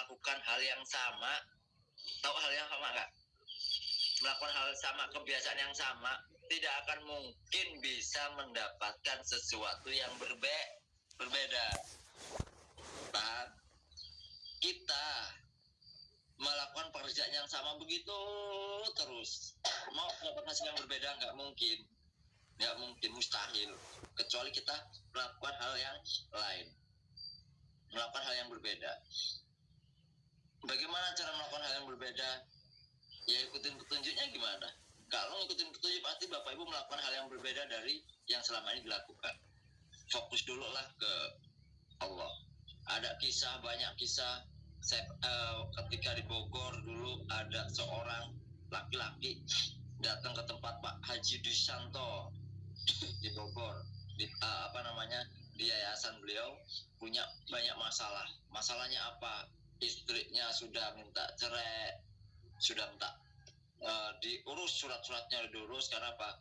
melakukan hal yang sama. Tahu hal yang sama nggak? Melakukan hal sama kebiasaan yang sama tidak akan mungkin bisa mendapatkan sesuatu yang berbe berbeda. Nah, kita melakukan pekerjaan yang sama begitu terus. Mau dapat hasil yang berbeda nggak mungkin. Nggak mungkin mustahil. Kecuali kita melakukan hal yang lain. Melakukan hal yang berbeda bagaimana cara melakukan hal yang berbeda? Ya ikutin petunjuknya gimana? Kalau ngikutin petunjuk pasti bapak ibu melakukan hal yang berbeda dari yang selama ini dilakukan. Fokus dulu lah ke Allah. Ada kisah banyak kisah. Saya, uh, ketika di Bogor dulu ada seorang laki-laki datang ke tempat Pak Haji Dusanto di Bogor. Di uh, apa namanya di yayasan beliau punya banyak masalah. Masalahnya apa istrinya sudah minta cerai sudah minta uh, diurus surat-suratnya diurus karena apa?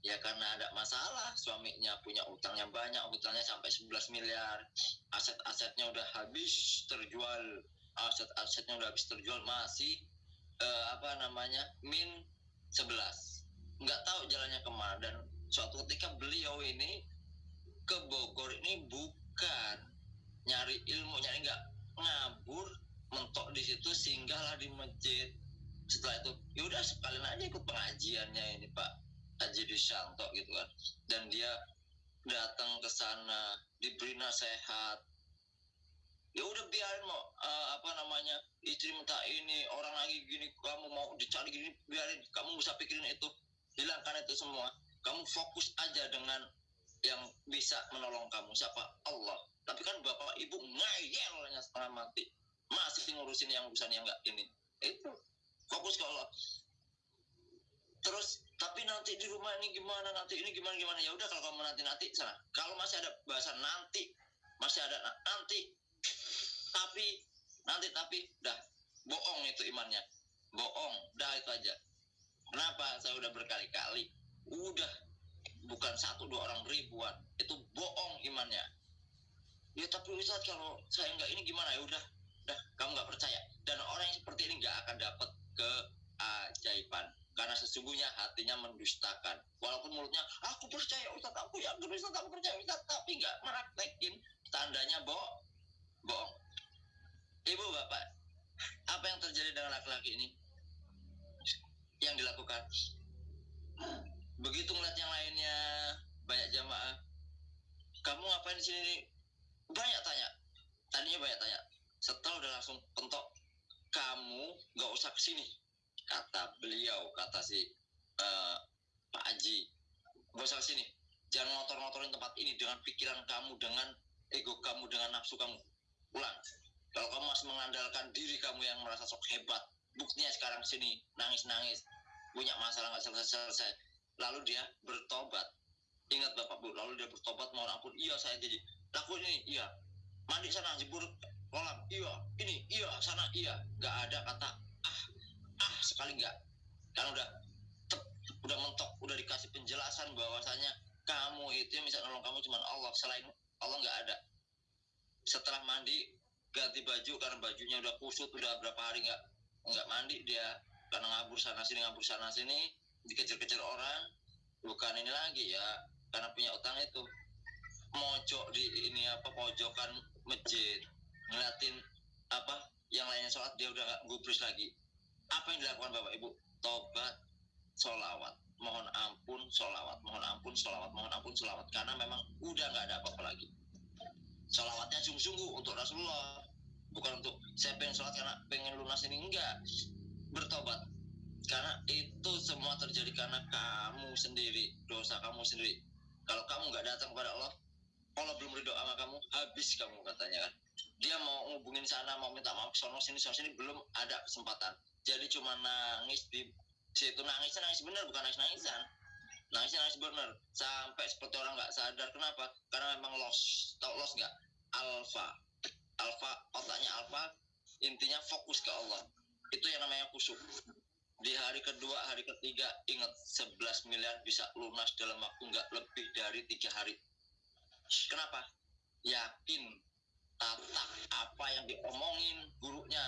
Ya karena ada masalah suaminya punya utang yang banyak utangnya sampai 11 miliar. Aset-asetnya udah habis terjual aset-asetnya udah habis terjual masih uh, apa namanya min 11 nggak tahu jalannya ke mana dan suatu ketika beliau ini ke Bogor ini bukan nyari ilmu nyari nggak ngabur mentok di situ singgahlah di masjid. Setelah itu yaudah sekalian aja ikut pengajiannya ini Pak. Haji Dishanto gitu kan. Dan dia datang ke sana diberi nasihat. Ya udah biarin mau uh, apa namanya istri minta ini orang lagi gini kamu mau dicari gini biarin. Kamu bisa pikirin itu. Hilangkan itu semua. Kamu fokus aja dengan yang bisa menolong kamu. Siapa? Allah tapi kan bapak ibu ngayelnya setengah mati. Masih ngurusin yang urusan yang enggak ini. Itu fokus ke Allah. Terus tapi nanti di rumah ini gimana nanti ini gimana gimana? Ya udah kalau kamu nanti nanti sana. Kalau masih ada bahasa nanti. Masih ada nanti. Tapi nanti tapi dah. Bohong itu imannya. Bohong. Dah itu aja. Kenapa? Saya udah berkali-kali. Udah. Bukan satu dua orang ribuan. Itu bohong imannya ya tapi Ustaz kalau saya nggak ini gimana? Ya udah dah kamu nggak percaya. Dan orang yang seperti ini nggak akan dapat keajaiban. Karena sesungguhnya hatinya mendustakan. Walaupun mulutnya aku percaya Ustaz aku ya Ustaz aku percaya Ustaz. Tapi nggak meraktekin tandanya bohong bohong. Ibu bapak apa yang terjadi dengan laki-laki ini? Yang dilakukan? Begitu ngeliat yang lainnya banyak jamaah. Kamu ngapain di sini banyak tanya. Tadinya banyak tanya. Setelah udah langsung pentok kamu nggak usah ke sini kata beliau kata si uh, Pak Haji. Nggak usah ke sini jangan ngotor-ngotorin tempat ini dengan pikiran kamu dengan ego kamu dengan nafsu kamu. Pulang. Kalau kamu masih mengandalkan diri kamu yang merasa sok hebat buktinya sekarang sini nangis-nangis punya masalah nggak selesai-selesai. Lalu dia bertobat. Ingat bapak bu lalu dia bertobat mohon ampun. Iya saya jadi lakuin ini iya. Mandi sana jebur kolam. Iya ini iya sana iya. Nggak ada kata ah ah sekali nggak. Kan udah tep, udah mentok udah dikasih penjelasan bahwasanya kamu itu yang bisa nolong kamu cuma Allah. Selain Allah nggak ada. Setelah mandi ganti baju karena bajunya udah kusut udah berapa hari nggak nggak mandi dia. Karena ngabur sana sini ngabur sana sini dikejar-kejar orang. Bukan ini lagi ya karena punya utang itu mojok di ini apa pojokan masjid ngeliatin apa yang lainnya sholat dia udah nggak gubris lagi. Apa yang dilakukan bapak ibu? Tobat sholawat. Mohon ampun sholawat mohon ampun sholawat mohon ampun sholawat. Karena memang udah nggak ada apa-apa lagi. Sholawatnya sungguh-sungguh untuk Rasulullah. Bukan untuk saya pengen sholat karena pengen lunas ini enggak. Bertobat. Karena itu semua terjadi karena kamu sendiri dosa kamu sendiri. Kalau kamu nggak datang kepada Allah Allah belum ridho sama kamu habis kamu katanya kan. Dia mau ngubungin sana mau minta maaf sono sini sono sini belum ada kesempatan. Jadi cuma nangis di situ. Nangis nangis bener bukan nangis nangisan nangis nangis bener. Sampai seperti orang nggak sadar kenapa? Karena memang loss tau loss nggak? Alfa alfa otaknya alfa intinya fokus ke Allah. Itu yang namanya kusuk. Di hari kedua, hari ketiga, ingat 11 miliar bisa lunas dalam waktu nggak lebih dari tiga hari. Kenapa? Yakin tatak apa yang diomongin gurunya.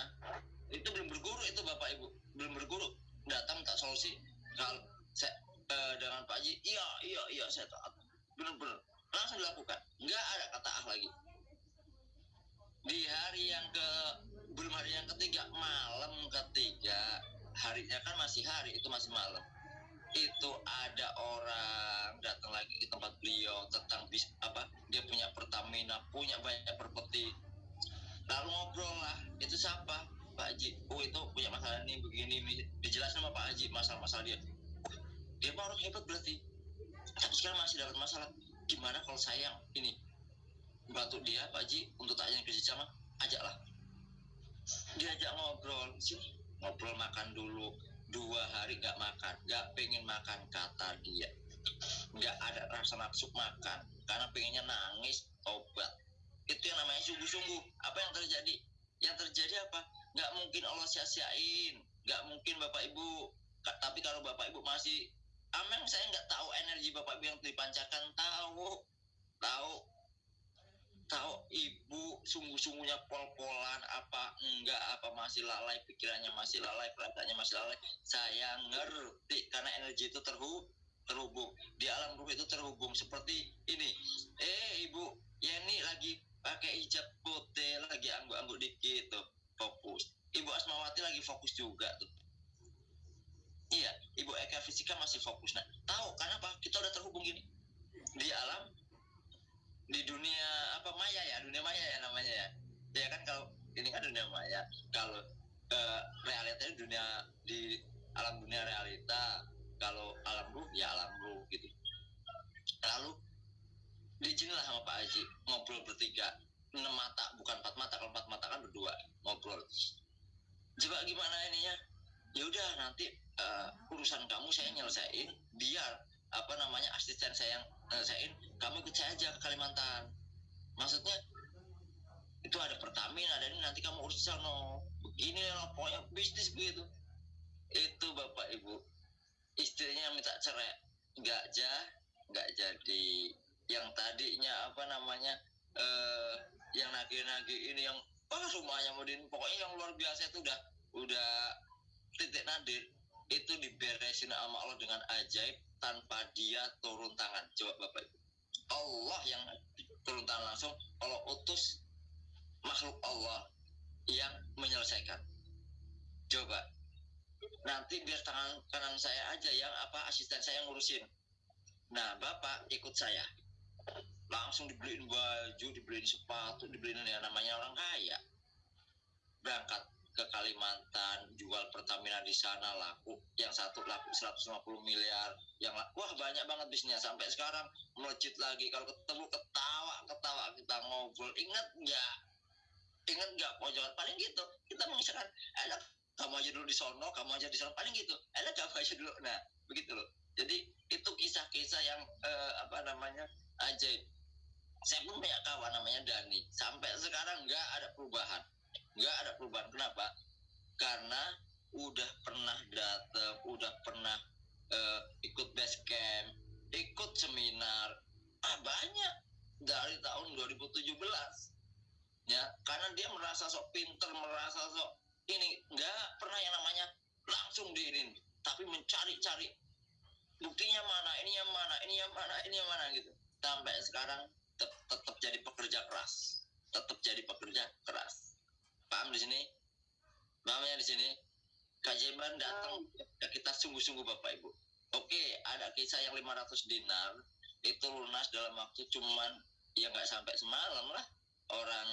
Itu belum berguru itu bapak ibu. Belum berguru. Datang tak solusi. Kalau saya eh, dengan Pak Haji iya iya iya saya taat benar-benar langsung dilakukan. Nggak ada kata ah lagi. Di hari yang ke belum hari yang ketiga malam ketiga. Harinya kan masih hari itu masih malam itu ada orang datang lagi ke tempat beliau tentang bis apa dia punya Pertamina punya banyak properti. Lalu ngobrol lah itu siapa? Pak Haji. Oh itu punya masalah ini begini ini. dijelasin sama Pak Haji masalah-masalah dia. Dia mah orang hebat berarti. Tapi sekarang masih dapat masalah. Gimana kalau saya yang ini bantu dia Pak Haji untuk tanya kerja sama? Ajaklah. Diajak ngobrol. Sini ngobrol makan dulu dua hari nggak makan nggak pengen makan kata dia. Nggak ada rasa nafsu makan karena pengennya nangis obat. Itu yang namanya sungguh-sungguh. Apa yang terjadi? Yang terjadi apa? Nggak mungkin Allah sia-siain nggak mungkin bapak ibu. Tapi kalau bapak ibu masih ameng saya nggak tahu energi bapak ibu yang dipancarkan. Tahu tahu tahu ibu sungguh-sungguhnya pol-polan apa enggak apa masih lalai pikirannya masih lalai perasaannya masih lalai. Saya ngerti karena energi itu terhubung terhubung. Di alam ruh itu terhubung. Seperti ini. Eh ibu Yeni lagi pakai hijab putih lagi angguk-angguk dikit tuh fokus. Ibu Asmawati lagi fokus juga tuh. Iya ibu Eka Fisika masih fokus nah tahu karena apa kita udah terhubung gini? Di alam di dunia apa maya ya? Dunia maya ya namanya ya? Ya kan kalau ini kan dunia maya. Kalau eh, realita itu dunia di alam dunia realita. Kalau alam ruh ya alam ruh gitu. Lalu diizinin lah sama Pak Haji ngobrol bertiga. Enam mata bukan empat mata. Kalau empat mata kan berdua ngobrol. Coba gimana ininya? Ya udah nanti eh, urusan kamu saya nyelesain biar apa namanya asisten saya yang nyelesain kamu ikut saya aja ke Kalimantan. Maksudnya itu ada Pertamina ada ini nanti kamu urus sana. Begini lah pokoknya bisnis begitu. Itu bapak ibu istrinya minta cerai. Nggak ja nggak jadi. Yang tadinya apa namanya eh yang nagih-nagih ini yang ah rumahnya mau pokoknya yang luar biasa itu udah udah titik nadir. Itu diberesin sama Allah dengan ajaib tanpa dia turun tangan. Coba bapak ibu. Allah yang turun tangan langsung Allah utus makhluk Allah yang menyelesaikan. Coba. Nanti biar tangan kanan saya aja yang apa asisten saya yang ngurusin. Nah bapak ikut saya. Langsung dibeliin baju dibeliin sepatu dibeliin ya namanya orang kaya. Berangkat ke Kalimantan jual Pertamina di sana laku. Yang satu laku 150 miliar. Yang la- wah banyak banget bisnisnya. Sampai sekarang melejit lagi. Kalau ketemu ketawa ketawa kita ngobrol. Ingat nggak? Ingat nggak pojokan? Paling gitu. Kita mengisahkan enak kamu aja dulu di sono kamu aja di sono paling gitu. Enak kamu aja dulu. Nah begitu loh. Jadi itu kisah-kisah yang eh, apa namanya ajaib. Saya pun punya kawan namanya Dani. Sampai sekarang nggak ada perubahan nggak ada perubahan. Kenapa? Karena udah pernah datang udah pernah eh, ikut base camp ikut seminar. Ah banyak dari tahun 2017 ya karena dia merasa sok pinter merasa sok ini. Nggak pernah yang namanya langsung diinin tapi mencari-cari buktinya mana ini yang mana ini yang mana ini yang mana gitu. Sampai sekarang tet- tetap jadi pekerja keras tetap jadi pekerja keras paham di sini? Pahamnya di sini? Kajian datang ya kita sungguh-sungguh bapak ibu. Oke ada kisah yang 500 dinar itu lunas dalam waktu cuman ya nggak sampai semalam lah. Orang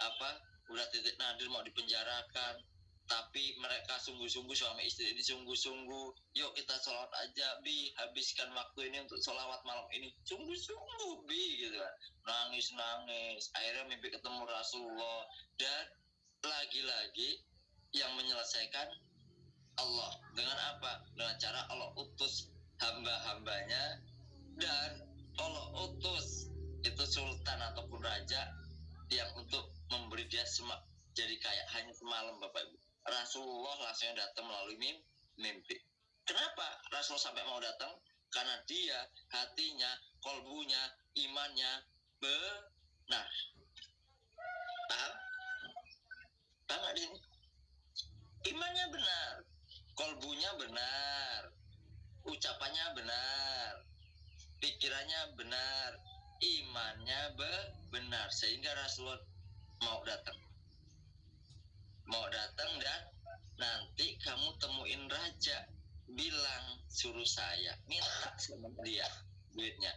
apa udah titik nadir mau dipenjarakan tapi mereka sungguh-sungguh suami istri ini sungguh-sungguh yuk kita sholat aja bi habiskan waktu ini untuk sholawat malam ini. Sungguh-sungguh bi gitu kan. Nangis nangis akhirnya mimpi ketemu Rasulullah. Dan lagi-lagi yang menyelesaikan Allah. Dengan apa? Dengan cara Allah utus hamba-hambanya dan Allah utus. Itu sultan ataupun raja yang untuk memberi dia semak jadi kayak hanya semalam bapak ibu. Rasulullah langsung datang melalui mim- mimpi. Kenapa Rasul sampai mau datang? Karena dia hatinya kolbunya imannya benar. Paham nggak di sini? Imannya benar, kolbunya benar, ucapannya benar, pikirannya benar, imannya be- benar sehingga Rasulullah mau datang. Mau datang dan nanti kamu temuin raja bilang suruh saya minta sama dia duitnya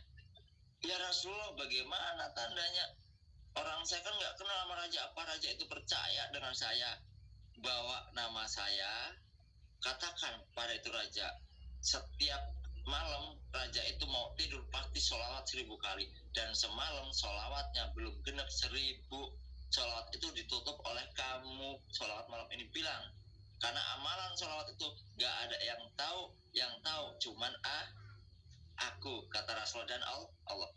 ya Rasulullah bagaimana tandanya orang saya kan nggak kenal sama raja. Apa raja itu percaya dengan saya? Bawa nama saya katakan pada itu raja setiap malam raja itu mau tidur pasti sholawat seribu kali. Dan semalam sholawatnya belum genap seribu. Sholawat itu ditutup oleh kamu. Sholawat malam ini bilang karena amalan sholawat itu gak ada yang tahu yang tahu cuman ah aku kata Rasulullah dan Allah.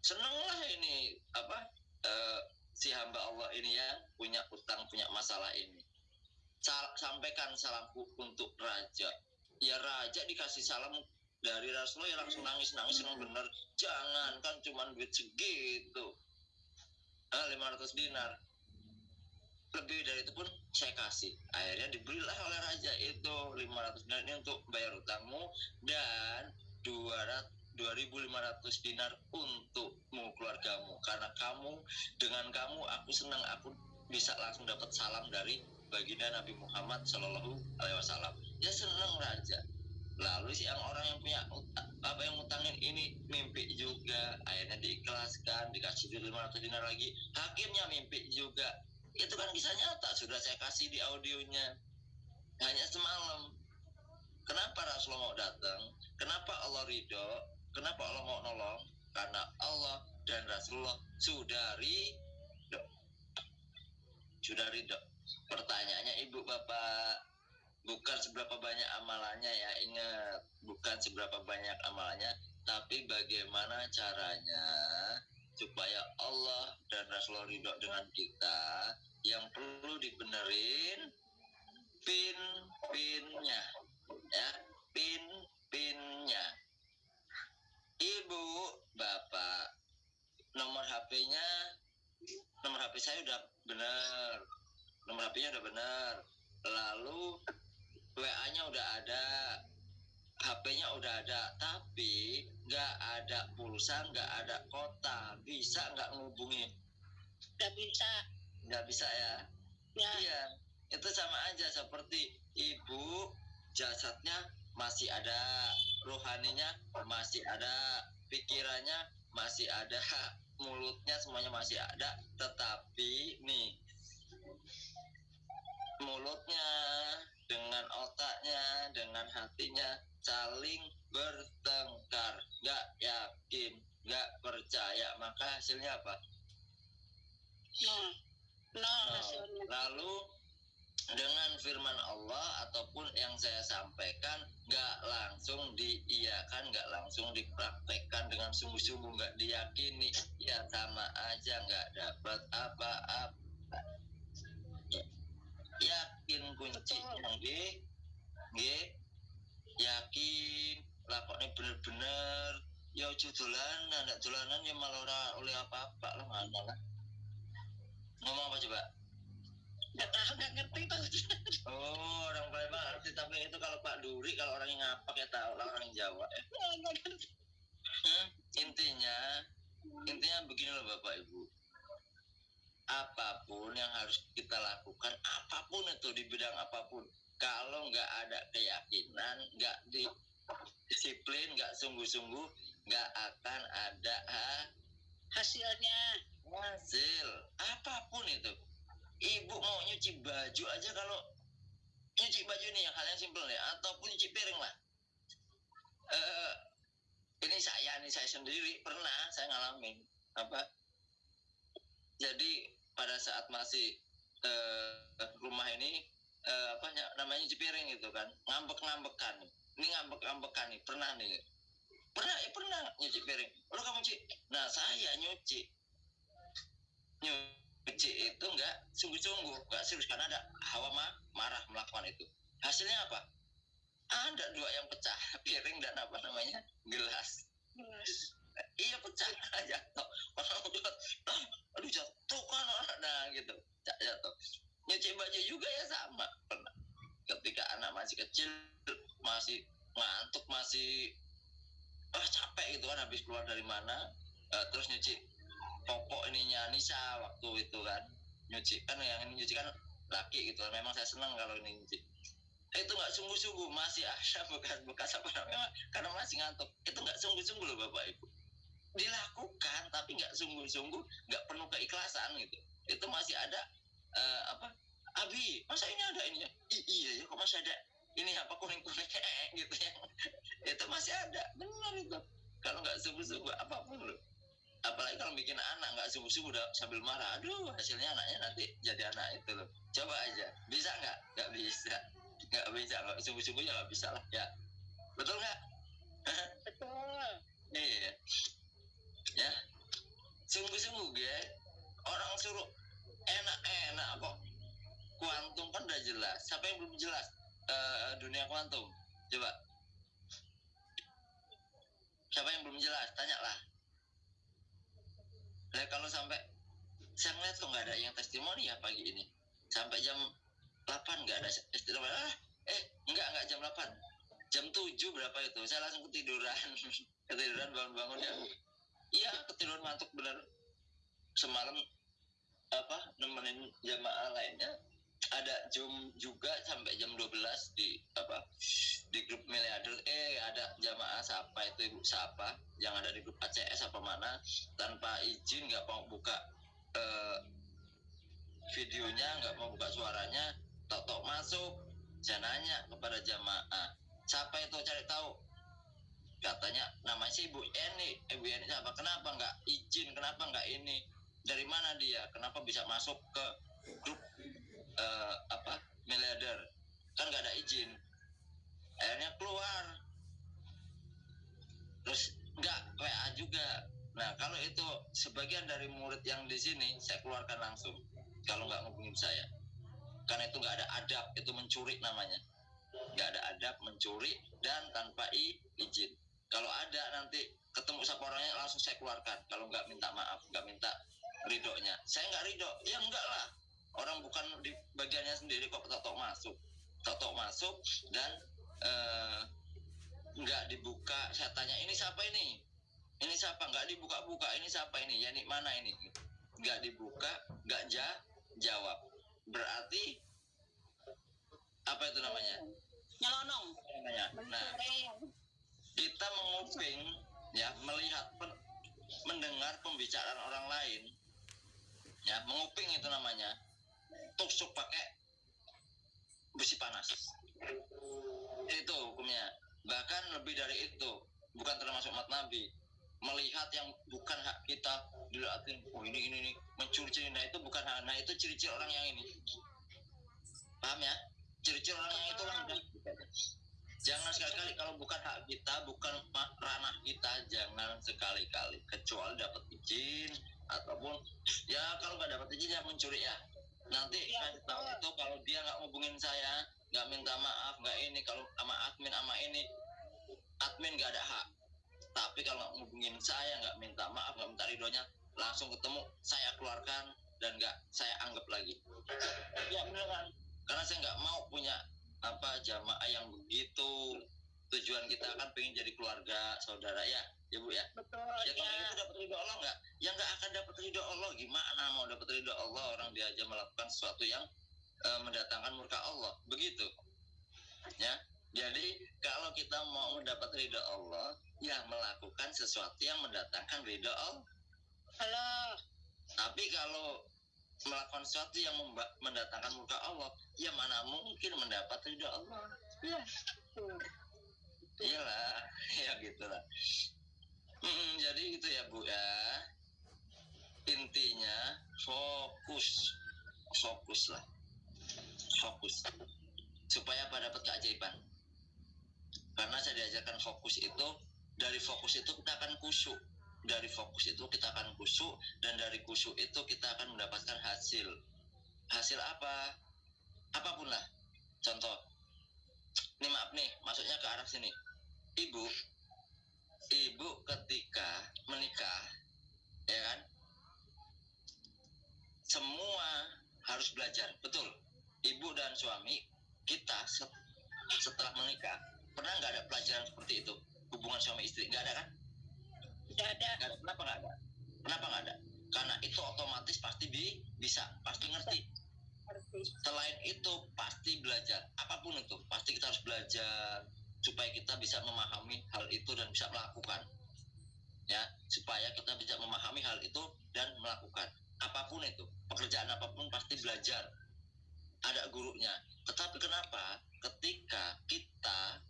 Senenglah ini apa eh, si hamba Allah ini ya punya utang punya masalah ini. Sal- sampaikan salamku untuk raja. Ya raja dikasih salam dari Rasulullah ya langsung nangis nangis senang bener. Jangan kan cuman duit segitu. Ah, 500 dinar. Lebih dari itu pun saya kasih. Akhirnya dibelilah oleh raja itu 500 dinar ini untuk bayar utangmu dan 200 2500 dinar untukmu keluargamu. Karena kamu dengan kamu aku senang. Aku bisa langsung dapat salam dari baginda Nabi Muhammad Shallallahu Alaihi Wasallam. Ya senang raja. Lalu si yang orang yang punya apa yang ngutangin ini mimpi juga. Akhirnya diikhlaskan dikasih duit 500 dinar lagi. Hakimnya mimpi juga. Itu kan kisah nyata. Sudah saya kasih di audionya. Hanya semalam. Kenapa Rasulullah mau datang? Kenapa Allah ridho kenapa Allah mau nolong? Karena Allah dan Rasulullah sudah ridho sudah ridho pertanyaannya ibu bapak bukan seberapa banyak amalannya ya ingat. Bukan seberapa banyak amalannya tapi bagaimana caranya supaya Allah dan Rasulullah ridho dengan kita? Yang perlu dibenerin pin pinnya ya pin pinnya ibu bapak nomor HP-nya nomor HP saya udah bener nomor HP-nya udah bener lalu WA-nya udah ada HP-nya udah ada tapi nggak ada pulsa nggak ada kota. Bisa nggak ngubungin Gak bisa. nggak bisa ya? Ya, Iya, itu sama aja seperti ibu jasadnya masih ada, rohaninya masih ada, pikirannya masih ada, mulutnya semuanya masih ada, tetapi nih mulutnya dengan otaknya, dengan hatinya saling bertengkar, nggak yakin, nggak percaya, maka hasilnya apa? nol. Nol Nol. hasilnya. Lalu dengan firman Allah ataupun yang saya sampaikan nggak langsung diiyakan, nggak langsung dipraktekkan dengan sungguh-sungguh nggak diyakini, ya sama aja nggak dapat apa-apa. Ya, Yakin kuncinya, nggih, nggih. Yakin lakone bener-bener ya ojo dolanan, ndak dolanan ya malah oleh apa-apa lah mana lah. Ngomong apa coba? Gak tahu, gak ngerti tahu. Oh, orang Palembang ngerti tapi itu kalau Pak Duri kalau orang yang ngapak ya tahu lah orang Jawa ya. Hmm, intinya intinya begini loh Bapak Ibu. Apa pun yang harus kita lakukan, apa pun itu di bidang apa pun, kalau nggak ada keyakinan, nggak di disiplin, nggak sungguh-sungguh, nggak akan ada ha- Hasilnya. hasil apa pun itu ibu mau nyuci baju aja kalau nyuci baju ini yang hal yang simpel ya ataupun nyuci piring lah. Eh ini saya ini saya sendiri pernah saya ngalamin apa? Jadi pada saat masih eh, rumah ini eh, apa ya, namanya nyuci piring gitu kan ngambek-ngambekan. Ini ngambek-ngambekan nih pernah nih. Pernah ya pernah nyuci piring. Lo kamu nyuci nah saya nyuci. Nyuci benci itu enggak sungguh-sungguh nggak serius karena ada hawa ma marah melakukan itu. Hasilnya apa? Ada dua yang pecah. Piring dan apa namanya? Gelas. Gelas. Iya pecah. Jatuh. Orang udah aduh jatuh kan orang nah gitu. Jatuh. Nyuci baju juga ya sama. Pernah. Ketika anak masih kecil masih ngantuk masih ah capek gitu kan habis keluar dari mana uh, terus nyuci popok ininya Nisa waktu itu kan. Nyuci kan yang ini nyuci kan laki gitu. Memang saya senang kalau ini nyuci. Itu nggak sungguh-sungguh. Masih ada bekas-bekas apa namanya? Karena masih ngantuk. Itu nggak sungguh-sungguh loh bapak ibu. Dilakukan tapi nggak sungguh-sungguh nggak penuh keikhlasan gitu. Itu masih ada eh, apa? Abi masa ini ada ini ya I- iya ya kok masih ada ini apa kuning kuning gitu ya. Itu masih ada. Benar itu. Kalau nggak sungguh-sungguh apa pun loh apalagi kalau bikin anak nggak sungguh-sungguh udah sambil marah. Aduh hasilnya anaknya nanti jadi anak itu loh. Coba aja. Bisa nggak? Nggak bisa. Nggak bisa. Nggak sungguh-sungguh ya nggak bisa lah. Ya. Betul nggak? Betul. Iya. Ya. Sungguh-sungguh ya orang suruh enak-enak kok. Kuantum kan udah jelas. Siapa yang belum jelas? Eh, dunia kuantum. Coba. Siapa yang belum jelas? Tanyalah Lah kalau sampai saya ngeliat kok nggak ada yang testimoni ya pagi ini. Sampai jam 8 nggak ada testimoni. Ah, eh enggak enggak jam 8 jam 7 berapa itu? Saya langsung ketiduran. Ketiduran bangun-bangun ya iya ketiduran ngantuk bener. Semalam apa nemenin jamaah lainnya ada zoom juga sampai jam 12 di apa di grup miliarder eh ada jamaah siapa itu ibu? Siapa? Yang ada di grup ACS apa mana? Tanpa izin nggak mau buka eh, videonya nggak mau buka suaranya tok tok masuk. Saya nanya kepada jamaah siapa itu? Cari tahu. Katanya namanya si ibu Eni. Ibu Eni siapa? Kenapa nggak izin? Kenapa nggak ini? Dari mana dia? Kenapa bisa masuk ke grup eh, apa miliarder kan nggak ada izin. Akhirnya keluar. Terus nggak WA juga. Nah kalau itu sebagian dari murid yang di sini saya keluarkan langsung. Kalau nggak ngubungin saya. Karena itu nggak ada adab itu mencuri namanya. Nggak ada adab mencuri dan tanpa i- izin. Kalau ada nanti ketemu siapa orangnya langsung saya keluarkan. Kalau nggak minta maaf nggak minta ridhonya. Saya nggak ridho. Ya enggak lah orang bukan di bagiannya sendiri kok tok masuk. Tok masuk dan eh, nggak dibuka. Saya tanya ini siapa ini? Ini siapa? Nggak dibuka-buka. Ini siapa ini? Ya ini mana ini? Nggak dibuka nggak ja jawab. Berarti apa itu namanya? Nyelonong. Namanya nah kita menguping ya melihat pen- mendengar pembicaraan orang lain. Ya menguping itu namanya tusuk pakai besi panas. Itu hukumnya. Bahkan lebih dari itu bukan termasuk mat nabi melihat yang bukan hak kita dilihatin oh ini ini ini mencuri-curi. Nah itu bukan hak. Nah itu ciri-ciri orang yang ini. Paham ya? Ciri-ciri orang yang itu lah Jangan sekali-kali kalau bukan hak kita, bukan ranah kita, jangan sekali-kali. Kecuali dapat izin ataupun ya kalau nggak dapat izin ya mencuri ya. Nanti kasih tahu betul. itu kalau dia nggak hubungin saya, nggak minta maaf, nggak ini kalau sama admin sama ini admin nggak ada hak. Tapi kalau nggak hubungin saya, nggak minta maaf, nggak minta ridhonya, langsung ketemu saya keluarkan dan nggak saya anggap lagi. Ya beneran. Karena saya nggak mau punya apa jamaah yang begitu tujuan kita kan pengen jadi keluarga saudara ya ya bu ya. Betul. Ya kalau ya itu dapat ridho Allah nggak? Ya nggak akan dapat ridho Allah. Gimana mau dapat ridho Allah orang dia aja melakukan sesuatu yang eh, mendatangkan murka Allah? Begitu. Ya. Jadi kalau kita mau mendapat ridho Allah ya melakukan sesuatu yang mendatangkan ridho Allah. Halo. Tapi kalau melakukan sesuatu yang mendatangkan murka Allah ya mana mungkin mendapat ridho Allah? Ya iyalah ya gitulah Mm, jadi gitu ya bu ya. Intinya fokus. Fokus lah. Fokus. Supaya apa? Dapat keajaiban. Karena saya diajarkan fokus itu dari fokus itu kita akan kusyuk dari fokus itu kita akan kusyuk dan dari kusyuk itu kita akan mendapatkan hasil. Hasil apa? Apa pun lah. Contoh. Ini maaf nih masuknya ke arah sini. Ibu ibu ketika menikah ya kan? Semua harus belajar betul. Ibu dan suami kita se- setelah menikah pernah nggak ada pelajaran seperti itu? Hubungan suami istri nggak ada kan? Tidak ada. nggak ada. Kenapa nggak ada? Kenapa nggak ada? Karena itu otomatis pasti bi bisa pasti ngerti. Ngerti. selain itu pasti belajar apa pun itu pasti kita harus belajar supaya kita bisa memahami hal itu dan bisa melakukan. Ya supaya kita bisa memahami hal itu dan melakukan. Apa pun itu pekerjaan apa pun pasti belajar. Ada gurunya. Tetapi kenapa? Ketika kita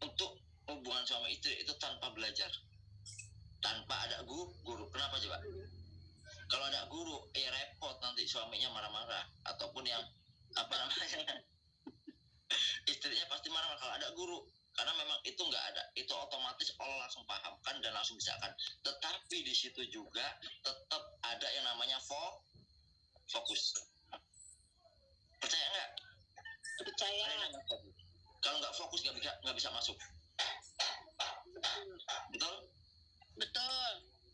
untuk hubungan suami istri itu tanpa belajar. Tanpa ada guru guru. Kenapa coba? Kalau ada guru eh repot nanti suaminya marah-marah. Ataupun yang apa namanya? Istrinya pasti marah-marah. Kalau ada guru karena memang itu nggak ada itu otomatis Allah langsung pahamkan dan langsung bisa kan tetapi di situ juga tetap ada yang namanya fo fokus percaya nggak Percaya. kalau nggak fokus nggak bisa nggak bisa masuk betul Betul.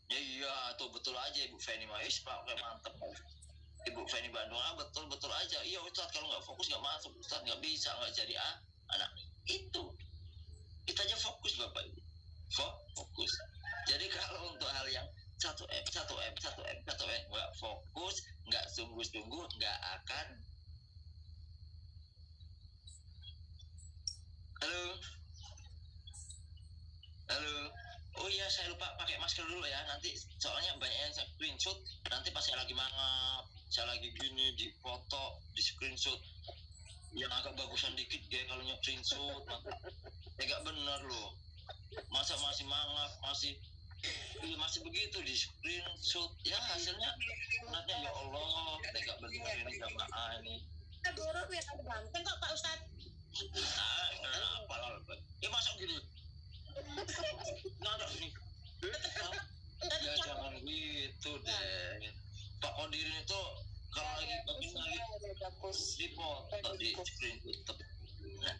Ya iya, tuh betul aja Ibu Feni mah. Ish, Pak, kayak mantep. Ibu Feni Bandung, ah betul betul aja. Iya Ustaz, kalau nggak fokus nggak masuk. Ustaz nggak bisa, nggak jadi ah anak itu. Kita aja fokus Bapak fokus. Jadi kalau untuk hal yang satu M, satu M, satu M, satu M, nggak fokus, nggak sungguh-sungguh, nggak akan. Halo. Halo. Oh iya saya lupa pakai masker dulu ya nanti soalnya banyak yang saya screenshot nanti pas saya lagi mangap saya lagi gini di foto di screenshot yang agak bagusan dikit ya kalau nyok screenshot ya gak bener loh masa masih mangap masih iya masih begitu di screenshot ya hasilnya nanti ya Allah tega bener ini jamaah ini yang ada ganteng kok Pak Ustad. ah kenapa lah ya masuk gini nggak nih ya jangan gitu deh Pak Kodirin itu kalau lagi lagi lagi di foto di screen tutup nah,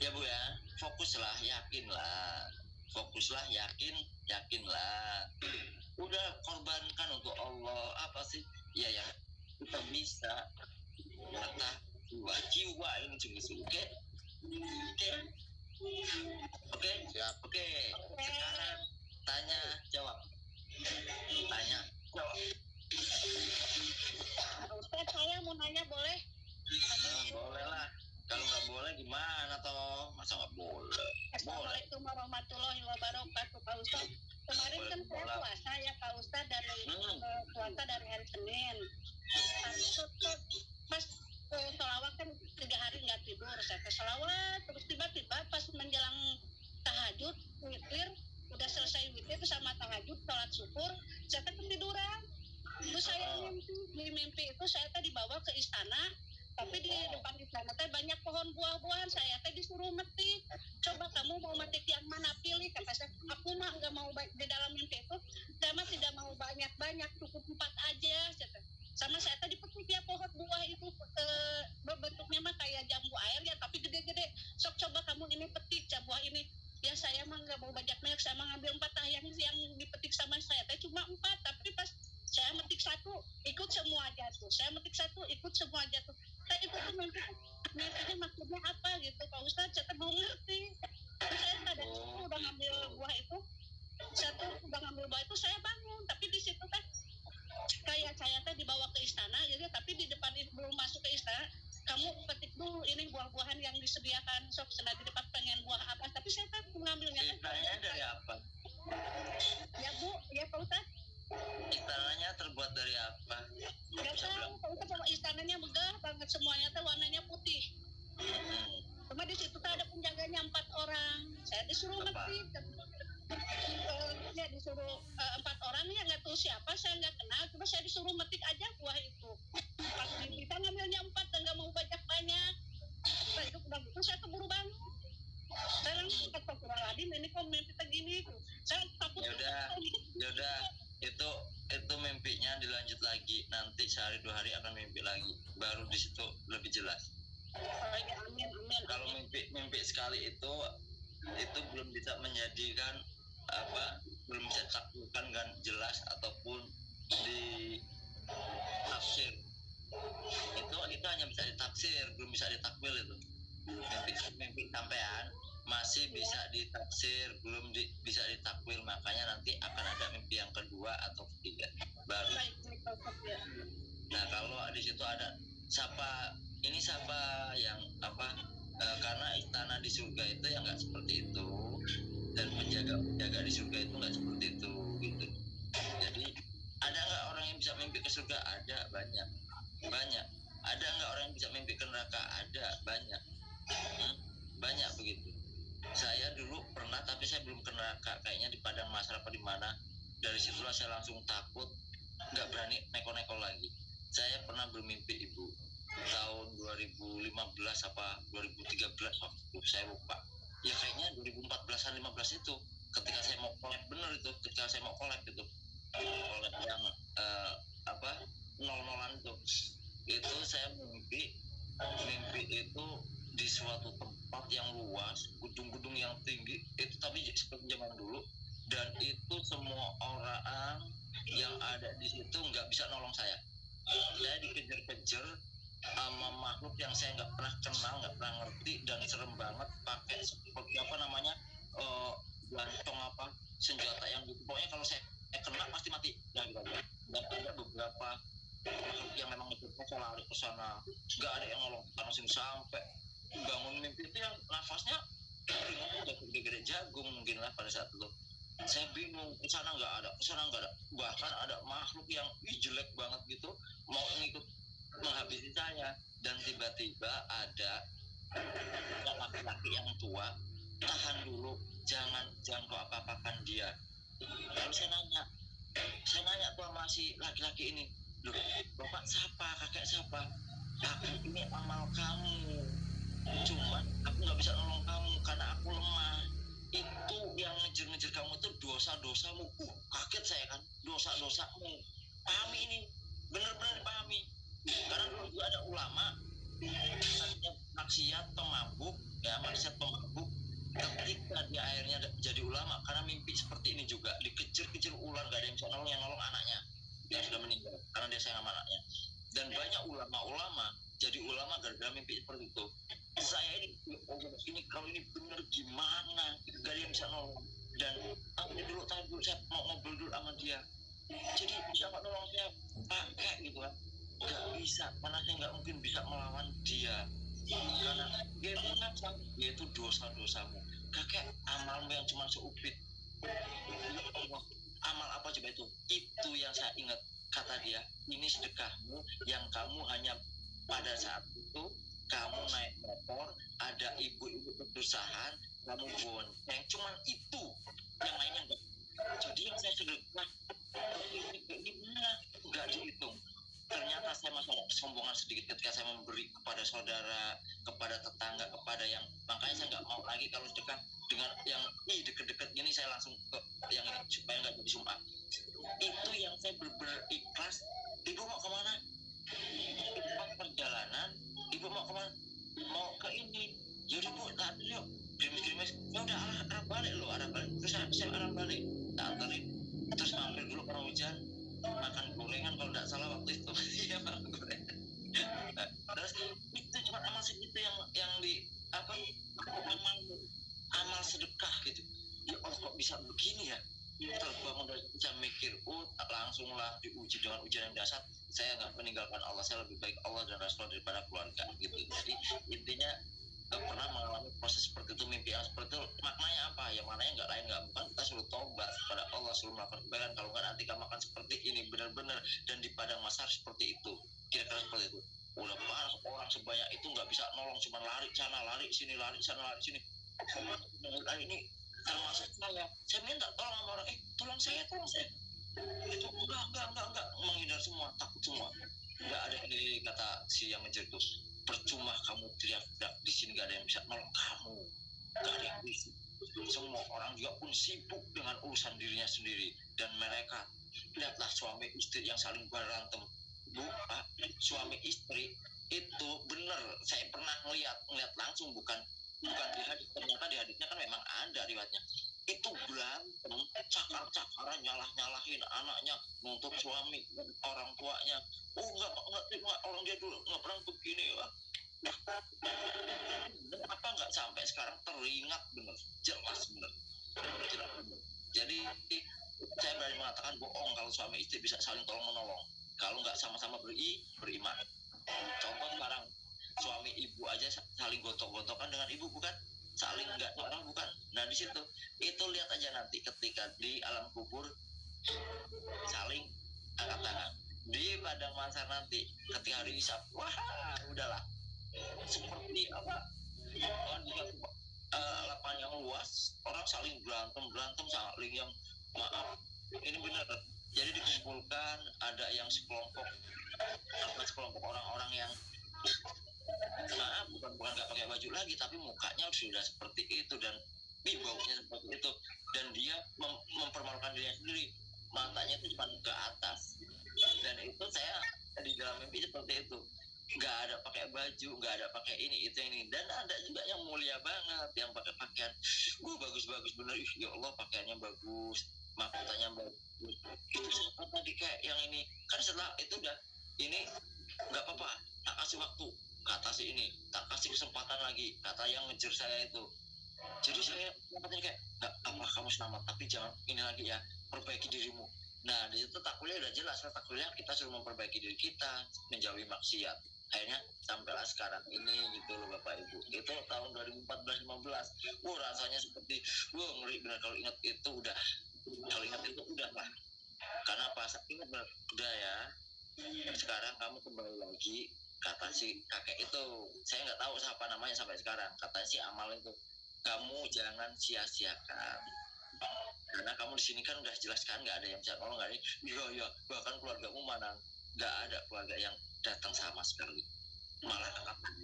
ya bu ya. Fokuslah yakinlah. Fokuslah yakin yakinlah. Udah korbankan untuk Allah. Apa sih? Ya yang kita bisa kata jiwa. Jiwa ini sungguh-sungguh oke? Oke? Oke? Siap. oke. Sekarang tanya jawab. Tanya. Jawab. Pak Ustad saya mau nanya boleh? Nah, boleh lah kalau nggak boleh gimana toh masa nggak boleh Assalamualaikum warahmatullahi wabarakatuh Pak Ustad. Kemarin kan saya puasa ya Pak Ustad dari Hmm. eh, puasa dari hari Senin. Pas eh, sholawat kan tiga hari nggak tidur. Saya ke terus tiba-tiba pas menjelang tahajud witir udah selesai witir sama tahajud sholat syukur saya teh ketiduran terus saya mimpi di mimpi itu saya teh dibawa ke istana tapi di depan istana teh banyak pohon buah-buahan. Saya teh disuruh metik coba kamu mau metik yang mana pilih? Kata saya aku mah nggak mau baik di dalam mimpi itu saya mah tidak mau banyak-banyak cukup empat aja teh. sama saya tadi petik ya pohon buah itu eh, bentuknya mah kayak jambu air ya tapi gede-gede. Sok coba kamu ini petik ya buah ini. Ya saya mah nggak mau banyak banyak saya mah ngambil empat ah yang yang dipetik sama saya teh cuma empat. Tapi pas saya metik satu ikut semua jatuh. Saya metik satu ikut semua jatuh. Saya itu tuh mimpi mimpinya maksudnya apa? Gitu. Pak ustadz saya belum ngerti? Terus saya sadar Oh, udah ngambil buah itu. Saya tuh udah ngambil buah itu saya bangun. Tapi di situ teh kayak saya teh dibawa ke istana gitu. Tapi di depan itu belum masuk ke istana kamu petik dulu ini buah-buahan yang disediakan. Sok sedang di depan pengen buah apa. Tapi saya teh mengambilnya dari apa? Ya bu. Ya pak ustadz istananya terbuat dari apa Gak tahu, kita bawa istananya megah banget semuanya tuh warnanya putih. Hmm. Cuma di situ tuh ada penjaganya empat orang. Saya disuruh metik. Eh, ya disuruh eh, empat orang ya nggak tahu siapa saya nggak kenal cuma saya disuruh metik aja buah itu pas kita ngambilnya empat dan nggak mau banyak banyak setelah itu udah gitu saya keburu bangun saya langsung ke Astagfirullahaladzim ini kok mimpi begini saya takut Ya udah. Itu itu mimpinya dilanjut lagi. Nanti sehari dua hari akan mimpi lagi. Baru di situ lebih jelas. Kalau mimpi mimpi sekali itu itu belum bisa menjadikan apa belum bisa ditaklukan kan jelas ataupun di tafsir. Itu itu hanya bisa ditafsir belum bisa ditakwil itu. Mimpi mimpi sampean masih bisa ditafsir belum di- bisa ditakwil makanya nanti akan ada mimpi yang kedua atau ketiga baru ya. Nah kalau di situ ada siapa ini siapa yang apa eh, karena istana di surga itu yang nggak seperti itu dan penjaga penjaga di surga itu nggak seperti itu gitu. Jadi ada nggak orang yang bisa mimpi ke surga? Ada banyak banyak. Ada nggak orang yang bisa mimpi ke neraka? Ada banyak Hmm, banyak begitu. Saya dulu pernah tapi saya belum ke neraka kayaknya di padang apa di mana. Dari situlah saya langsung takut nggak berani neko-neko lagi. Saya pernah bermimpi ibu tahun 2015 apa 2013 waktu itu saya lupa. Ya kayaknya 2014an 15 itu ketika saya mau collab bener itu ketika saya mau collab itu. Collab yang eh, apa nol-nolan itu. Itu saya mimpi mimpi itu di suatu tempat yang luas gedung-gedung yang tinggi itu tapi seperti zaman dulu. Dan itu semua orang yang ada di situ nggak bisa nolong saya. Saya dikejar-kejar sama makhluk yang saya nggak pernah kenal nggak pernah ngerti dan serem banget pakai seperti apa namanya eh gantong apa senjata yang gitu. Pokoknya kalau saya saya kena pasti mati. Aja dan ada beberapa yang memang itu saya lari ke sana. Nggak ada yang nolong. Karena sini sampai bangun mimpi itu yang nafasnya udah gede-gede jagung mungkin lah pada saat itu. Saya bingung ke sana nggak ada ke sana nggak ada. Bahkan ada makhluk yang ih, jelek banget gitu mau ngikut menghabisi saya. Dan tiba-tiba ada laki-laki yang tua tahan dulu jangan jangan kau apa-apakan dia. Lalu saya nanya saya nanya tuh sama si laki-laki ini loh bapak siapa? Kakek siapa? Aku ini amal kamu cuman aku nggak bisa nolong kamu karena aku lemah. Itu yang ngejar-ngejar kamu itu dosa-dosamu. Uh kaget saya kan. Dosa-dosamu. Pahami ini. Benar-benar dipahami. Karena dulu juga ada ulama maksiat pemabuk ya maksiat pemabuk ketika dia akhirnya jadi ulama karena mimpi seperti ini juga dikejar-kejar ular gak ada yang bisa nolong yang nolong anaknya yang sudah meninggal karena dia sayang sama anaknya. Dan banyak ulama-ulama jadi ulama gara-gara mimpi seperti itu saya ini oh, ini kalau ini benar gimana? Gak ada yang bisa nolong. Dan aku dulu dulu saya mau ngobrol dulu sama dia? Jadi nggak nolong saya pakai gitu kan. Nggak bisa karena saya nggak mungkin bisa melawan dia. Karena dia itu ngacang dia itu dosa-dosamu. Kakek amalmu yang cuma seupit. Amal apa coba itu? Itu yang saya ingat kata dia ini sedekahmu yang kamu hanya pada saat itu kamu naik motor ada ibu-ibu berdusahan kamu bonceng. Cuman itu yang lainnya enggak jadi yang saya sedekah ini gimana? Enggak dihitung. Ternyata saya masuk kesombongan sedikit ketika saya memberi kepada saudara kepada tetangga kepada yang makanya saya nggak mau lagi kalau sedekah dengan yang ih deket-deket gini saya langsung ke yang ini supaya nggak jadi sumpah. Itu yang saya benar ikhlas. Ibu mau ke mana? Pas perjalanan ibu mau ke mana mau ke ini. Yaudah bu tak yuk. Gerimis gerimis ya udah arah, arah balik lo arah balik. Terus saya, arah balik tak anterin. Terus mampir dulu karena hujan. Makan gorengan kalau tidak salah waktu itu. Iya makan gorengan. Terus itu cuma amal segitu yang yang di apa amal amal sedekah gitu. Ya Allah kok bisa begini ya? Terbangun dari bisa mikir oh langsung lah diuji dengan ujian yang dasar saya nggak meninggalkan Allah saya lebih baik Allah dan Rasul daripada keluarga gitu jadi intinya nggak pernah mengalami proses seperti itu mimpi yang seperti itu maknanya apa ya maknanya nggak lain nggak bukan kita suruh tobat kepada Allah suruh melakukan kebaikan kalau nggak nanti kamu akan seperti ini benar-benar dan di padang masar seperti itu kira-kira seperti itu udah parah orang sebanyak itu nggak bisa nolong cuma lari sana lari sini lari sana lari sini nah, ini termasuk saya saya minta tolong sama orang eh tolong saya tolong saya itu enggak enggak enggak enggak. Menghindar semua takut semua. Enggak ada yang kata si yang ngejar itu percuma kamu teriak-teriak di sini gak ada yang bisa nolong kamu. Gak ada yang bisa. Semua orang juga pun sibuk dengan urusan dirinya sendiri dan mereka. Lihatlah suami istri yang saling berantem. Bu Pak, suami istri itu benar. Saya pernah ngeliat ngeliat langsung bukan bukan di hadis. Ternyata di hadisnya kan memang ada riwayatnya itu berantem cakar-cakaran nyalah-nyalahin anaknya nuntut suami orang tuanya. Oh enggak enggak terima orang dia dulu nggak pernah begini. Lah apa nggak sampai sekarang teringat bener? Jelas bener, jadi saya berani mengatakan bohong kalau suami istri bisa saling tolong menolong. Kalau nggak sama-sama beri beriman. Contoh sekarang suami ibu aja saling gotok-gotokan dengan ibu bukan? Saling nggak orang bukan. Nah di situ. Itu lihat aja nanti ketika di alam kubur saling angkat tangan. Di padang masa nanti ketika hari isap wah udahlah. Seperti apa? Juga uh, lapangan yang luas orang saling berantem berantem saling yang maaf ini benar. Jadi dikumpulkan ada yang sekelompok apa sekelompok orang-orang yang maaf bukan bukan nggak pakai baju lagi tapi mukanya sudah seperti itu dan baunya seperti itu. Dan dia mem mempermalukan dirinya sendiri. Matanya itu cuma ke atas. Dan itu saya di dalam mimpi seperti itu. Nggak ada pakai baju nggak ada pakai ini itu ini. Dan ada juga yang mulia banget yang pakai pakaian. Gue bagus bagus bener ya Allah pakaiannya bagus mahkotanya bagus. Itu siapa tadi kayak yang ini? Kan setelah itu udah ini nggak apa-apa tak kasih waktu. Kata si ini tak kasih kesempatan lagi. Kata yang ngejar saya itu. Jadi saya katanya kayak nggak apa kamu selamat tapi jangan ini lagi ya perbaiki dirimu. Nah di situ tak kuliah udah jelas tak kuliah kita suruh memperbaiki diri kita menjauhi maksiat. Akhirnya sampailah sekarang ini gitu loh bapak ibu. Itu tahun 2014 15 wah rasanya seperti wah ngeri benar kalau ingat itu udah kalau ingat itu udah lah. Karena pas ingat benar udah ya. Sekarang kamu kembali lagi kata si kakek itu? Saya nggak tahu siapa namanya sampai sekarang. Kata si amal itu kamu jangan sia-siakan. Karena kamu di sini kan udah jelas kan nggak ada yang bisa nolong nggak ada iya iya. Bahkan keluargamu mana nggak ada keluarga yang datang sama sekali. Malah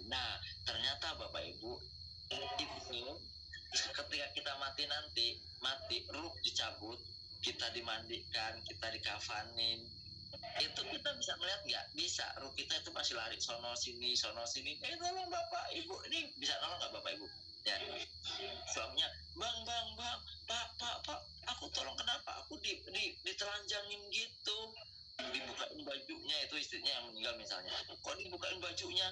nah ternyata bapak ibu itu ketika kita mati nanti mati ruh dicabut kita dimandikan kita dikafanin itu kita bisa melihat nggak? Bisa. Ruh kita itu masih lari sono sini sono sini. Eh tolong bapak ibu ini bisa nolong nggak bapak ibu? Ya. Suaminya bang bang bang pak pak pak aku tolong kenapa aku di, di ditelanjangin gitu? Dibukain bajunya itu istrinya yang meninggal misalnya. Kok dibukain bajunya?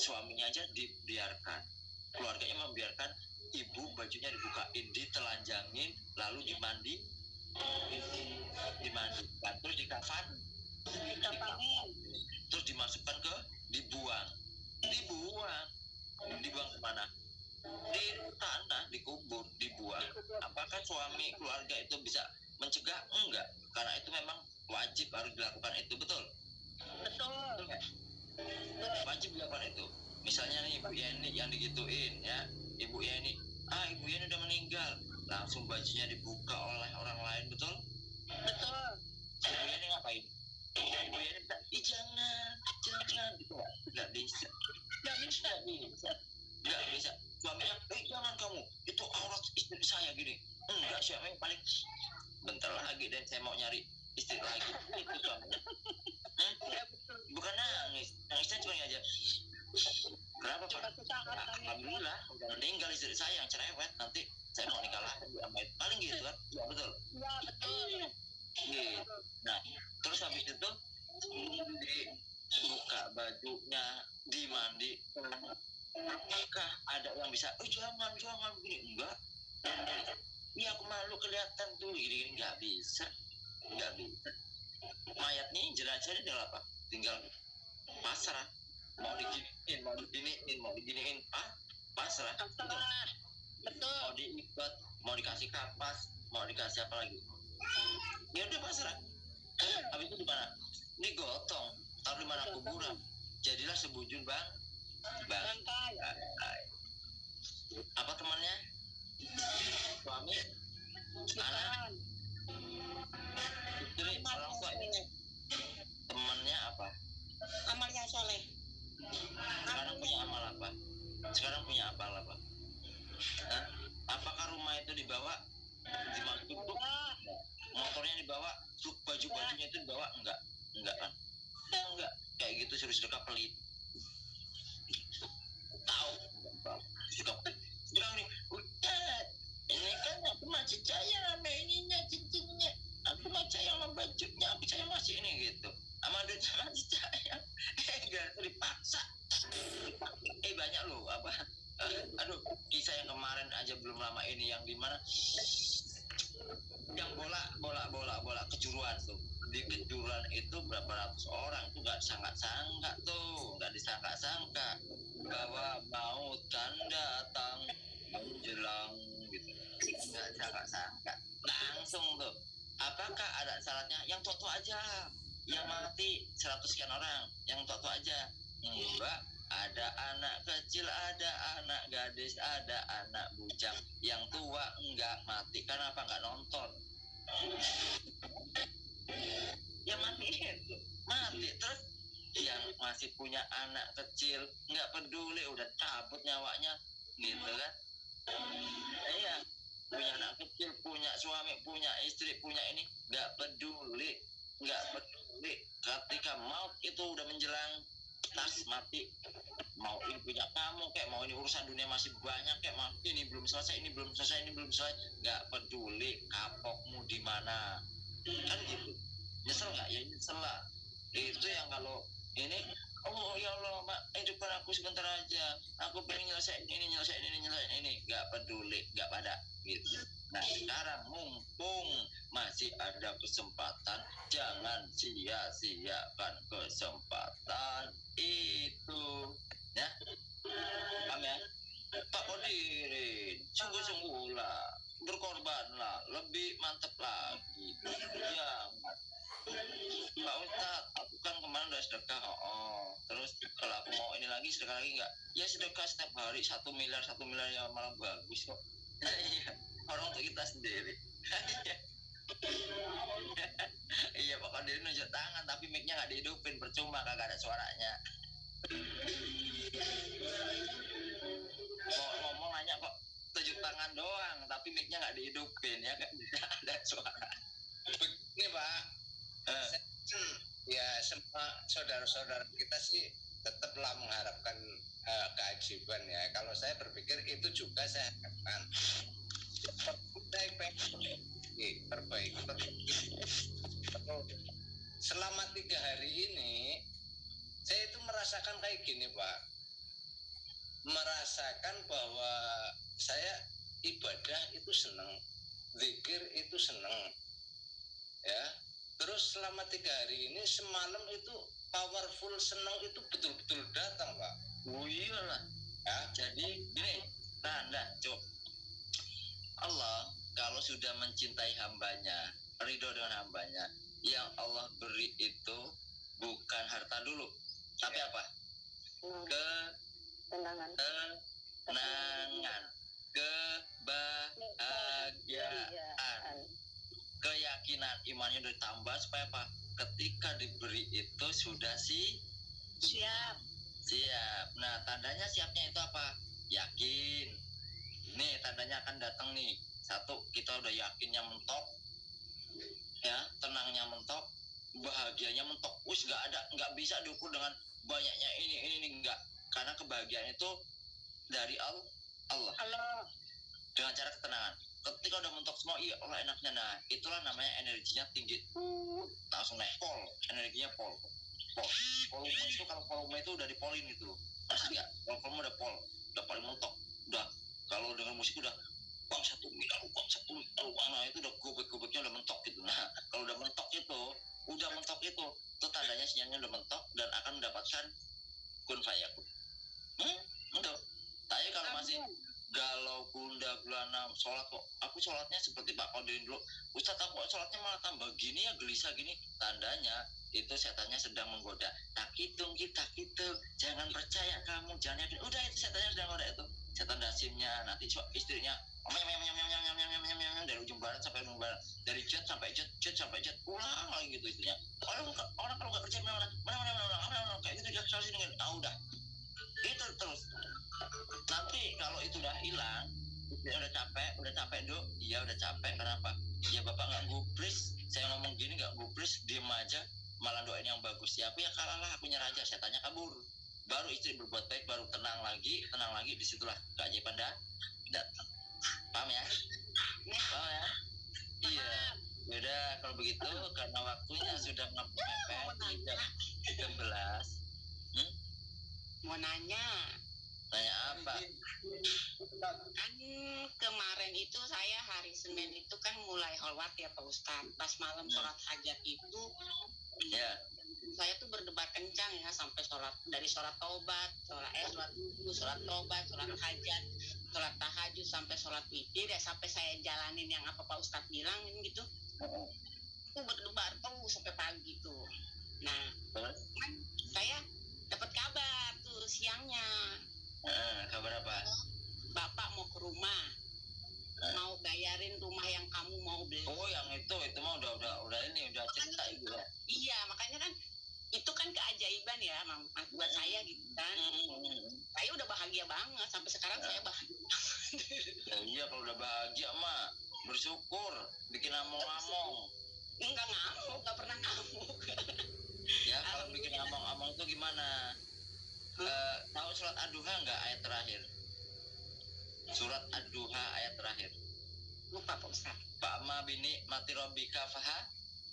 Suaminya aja dibiarkan. Keluarganya membiarkan ibu bajunya dibukain ditelanjangin lalu dimandi dimandikan. Terus dikafan terus dimasukkan ke dibuang. Dibuang. Dibuang ke mana? Di tanah dikubur dibuang. Apakah suami keluarga itu bisa mencegah? Enggak. Karena itu memang wajib harus dilakukan itu betul? Betul, betul wajib dilakukan itu. Misalnya nih ibu Yeni yang digituin ya. Ibu Yeni ah ibu Yeni udah meninggal. Langsung bajunya dibuka oleh orang lain betul? Betul. Ibu Yeni ngapain ibu Yeni bilang ih jangan jangan. Gitu nggak bisa. Nggak bisa bisa nggak bisa. Suaminya eh jangan kamu. Itu aurat istri saya gini. Enggak yang paling bentar lagi dan saya mau nyari istri lagi. Itu suaminya bukan nangis. Nangisnya cuma aja. Kenapa pak? Alhamdulillah udah meninggal istri saya yang cerewet. Nanti saya mau nikah lagi sama paling gitu kan. Ya betul. Ya betul gitu nah terus habis itu dibuka bajunya dimandi apakah ada yang bisa oh jangan jangan. Begini enggak. Ini aku malu kelihatan tuh gini gini nggak bisa. Nggak bisa. Mayat nih jenazahnya tinggal apa? Tinggal pasrah. Mau diginiin mau diginiin mau diginiin. Ah pasrah. Pasrah. Betul. Mau diikat mau dikasih kapas mau dikasih apa lagi ya udah pasrah habis itu di mana? Ini gotong. Taruh di mana? Kuburan. Jadilah sebujun bang bang apa temannya? Suami? Anak? Istri? Orang tua? Temannya apa? Amalnya soleh. Sekarang punya amal apa? Sekarang punya apa apa? Hah? apakah rumah itu dibawa? Dimasuk motornya dibawa baju bajunya itu dibawa? Enggak. Enggak kan enggak. Kayak gitu suruh sedekah pelit tahu. Suka bilang nih Ustaz ini kan aku masih percaya sama ininya cincinnya aku masih percaya sama bajunya aku percaya masih ini gitu. Sama duitnya masih percaya eh enggak dipaksa. Eh banyak loh apa? Uh, aduh kisah yang kemarin aja belum lama ini yang di mana yang bola bola bola bola kejuruan tuh. Di kejuruan itu berapa ratus orang tuh nggak sangka-sangka tuh nggak disangka-sangka. Bahwa maut kan datang menjelang gitu. Nggak sangka-sangka langsung tuh. Apakah ada syaratnya? Yang tua aja. Yang mati 100 sekian orang. Yang tua aja. Enggak ada anak kecil ada anak gadis ada anak bujang. Yang tua enggak mati. Kenapa enggak nonton? Ya mati itu. Mati. Terus yang masih punya anak kecil nggak peduli udah cabut nyawanya. Gitu kan? Iya. Punya anak kecil punya suami punya istri punya ini nggak peduli. Nggak peduli. Ketika maut itu udah menjelang tas mati. Mau ini punya kamu kayak mau ini urusan dunia masih banyak kayak mau ini belum selesai ini belum selesai ini belum selesai. Nggak peduli kapokmu di mana. Kan gitu. Nyesel nggak? Ya nyesel lah. Itu yang kalau ini oh ya Allah mak hidupkan aku sebentar aja. Aku pengen nyelesain ini nyelesain ini nyelesain ini. Nggak peduli nggak pada. Gitu nah sekarang mumpung masih ada kesempatan jangan sia-siakan kesempatan itu. Ya? Paham ya? Pak Kodirin sungguh-sungguhlah. Berkorbanlah lebih mantep lagi. Ya Pak Ustadz aku kan kemarin udah sedekah oh terus kalau mau ini lagi sedekah lagi nggak? Ya sedekah setiap hari satu miliar satu miliar ya malah bagus kok iya orang untuk kita sendiri. Iya Pak Kodirin nunjuk tangan tapi mic-nya nggak dihidupin percuma kagak ada suaranya. Mau ngomong nanya kok tunjuk tangan doang tapi mic-nya nggak dihidupin ya kan? Ada suara. Begini Pak, saya kan ya semua saudara-saudara kita sih tetaplah mengharapkan eh, keajaiban ya. Kalau saya berpikir itu juga saya pengen perbaiki, perbaiki. Selama tiga hari ini, saya itu merasakan kayak gini Pak. Merasakan bahwa saya ibadah itu senang, zikir itu senang, ya terus selama tiga hari ini semalam itu powerful senang itu betul-betul datang pak oh iyalah ya jadi gini. Nah nah cuk Allah kalau sudah mencintai hambanya ridho dengan hambanya yang Allah beri itu bukan harta dulu. Tapi apa? Ke tenangan. Kenangan. Kebahagiaan. Keyakinan imannya udah tambah supaya apa? Ketika diberi itu sudah sih siap siap. Nah tandanya siapnya itu apa? Yakin. Nih tandanya akan datang nih. Satu kita udah yakinnya mentok. Ya tenangnya mentok. Bahagianya mentok. Wis nggak ada nggak bisa diukur dengan banyaknya ini ini ini nggak. Karena kebahagiaan itu dari Allah. Allah. Dengan cara ketenangan. Ketika udah mentok semua iya Allah enaknya. Nah itulah namanya energinya tinggi. Uh, langsung naik pol. Energinya pol pol. Volume itu kalau volume itu udah dipolin gitu loh. Pasti nggak? Kalau volume udah pol. Udah paling mentok. Udah. Kalau dengan musik udah bang satu miliar bang satu miliar bang nah itu udah gobek gobeknya udah mentok gitu. Nah kalau udah mentok itu udah mentok itu itu tandanya sinyalnya udah mentok dan akan mendapatkan kun fayakun hmm? Itu tapi kalau masih galau bunda gulana sholat kok aku sholatnya seperti Pak Kodirin dulu. Ustadz aku kok sholatnya malah tambah gini ya gelisah gini? Tandanya itu setannya sedang menggoda. Nah, tak hitung kita gitu jangan percaya kamu jangan yakin. Udah itu setannya sedang menggoda itu. Setan dasimnya nanti coba istrinya dari ujung barat sampai ujung barat. Dari jet sampai jet jet sampai jet pulang lagi gitu istrinya. Orang orang kalau nggak kerja mana mana mana mana mana mana kayak gitu jelas selalu dengan tahu dah itu terus. Nanti kalau itu udah hilang dia udah capek udah capek dok iya udah capek kenapa? Ya bapak nggak gubris saya ngomong gini nggak gubris diem aja malah doain yang bagus. Ya aku ya kalah lah aku nyerah aja. Saya tanya kabur. Baru istri berbuat baik baru tenang lagi tenang lagi di situlah keajaiban dah datang paham ya? Paham ya? Iya. Yaudah kalau begitu karena waktunya sudah mepet jam 13 mau nanya? Tanya apa? Kan kemarin itu saya hari Senin itu kan mulai holwat ya Pak Ustadz. Pas malam sholat hajat itu Ya. saya tuh berdebar kencang ya sampai sholat dari sholat taubat sholat eh sholat wudhu sholat taubat sholat hajat sholat tahajud sampai sholat witir ya sampai saya jalanin yang apa Pak Ustadz bilang gitu. Aku berdebar tuh sampai pagi tuh. Nah kan saya dapat kabar tuh siangnya. Eh, kabar apa? bapak mau ke rumah mau bayarin rumah yang kamu mau beli. Oh, yang itu, itu mah udah udah udah ini udah cerita ibu ya. iya makanya kan itu kan keajaiban ya Mam, buat saya gitu kan. Saya udah bahagia banget sampai sekarang saya bahagia. Ya, iya kalau udah bahagia mah bersyukur, bikin among-among. nggak ngamuk nggak pernah ngamuk. Ya kalau bikin among-among itu gimana? Eh, tahu surat ad-duha nggak ayat terakhir? Surat ad-duha ayat terakhir. lupa Pak Ustaz Fa'ma bini mati robika faha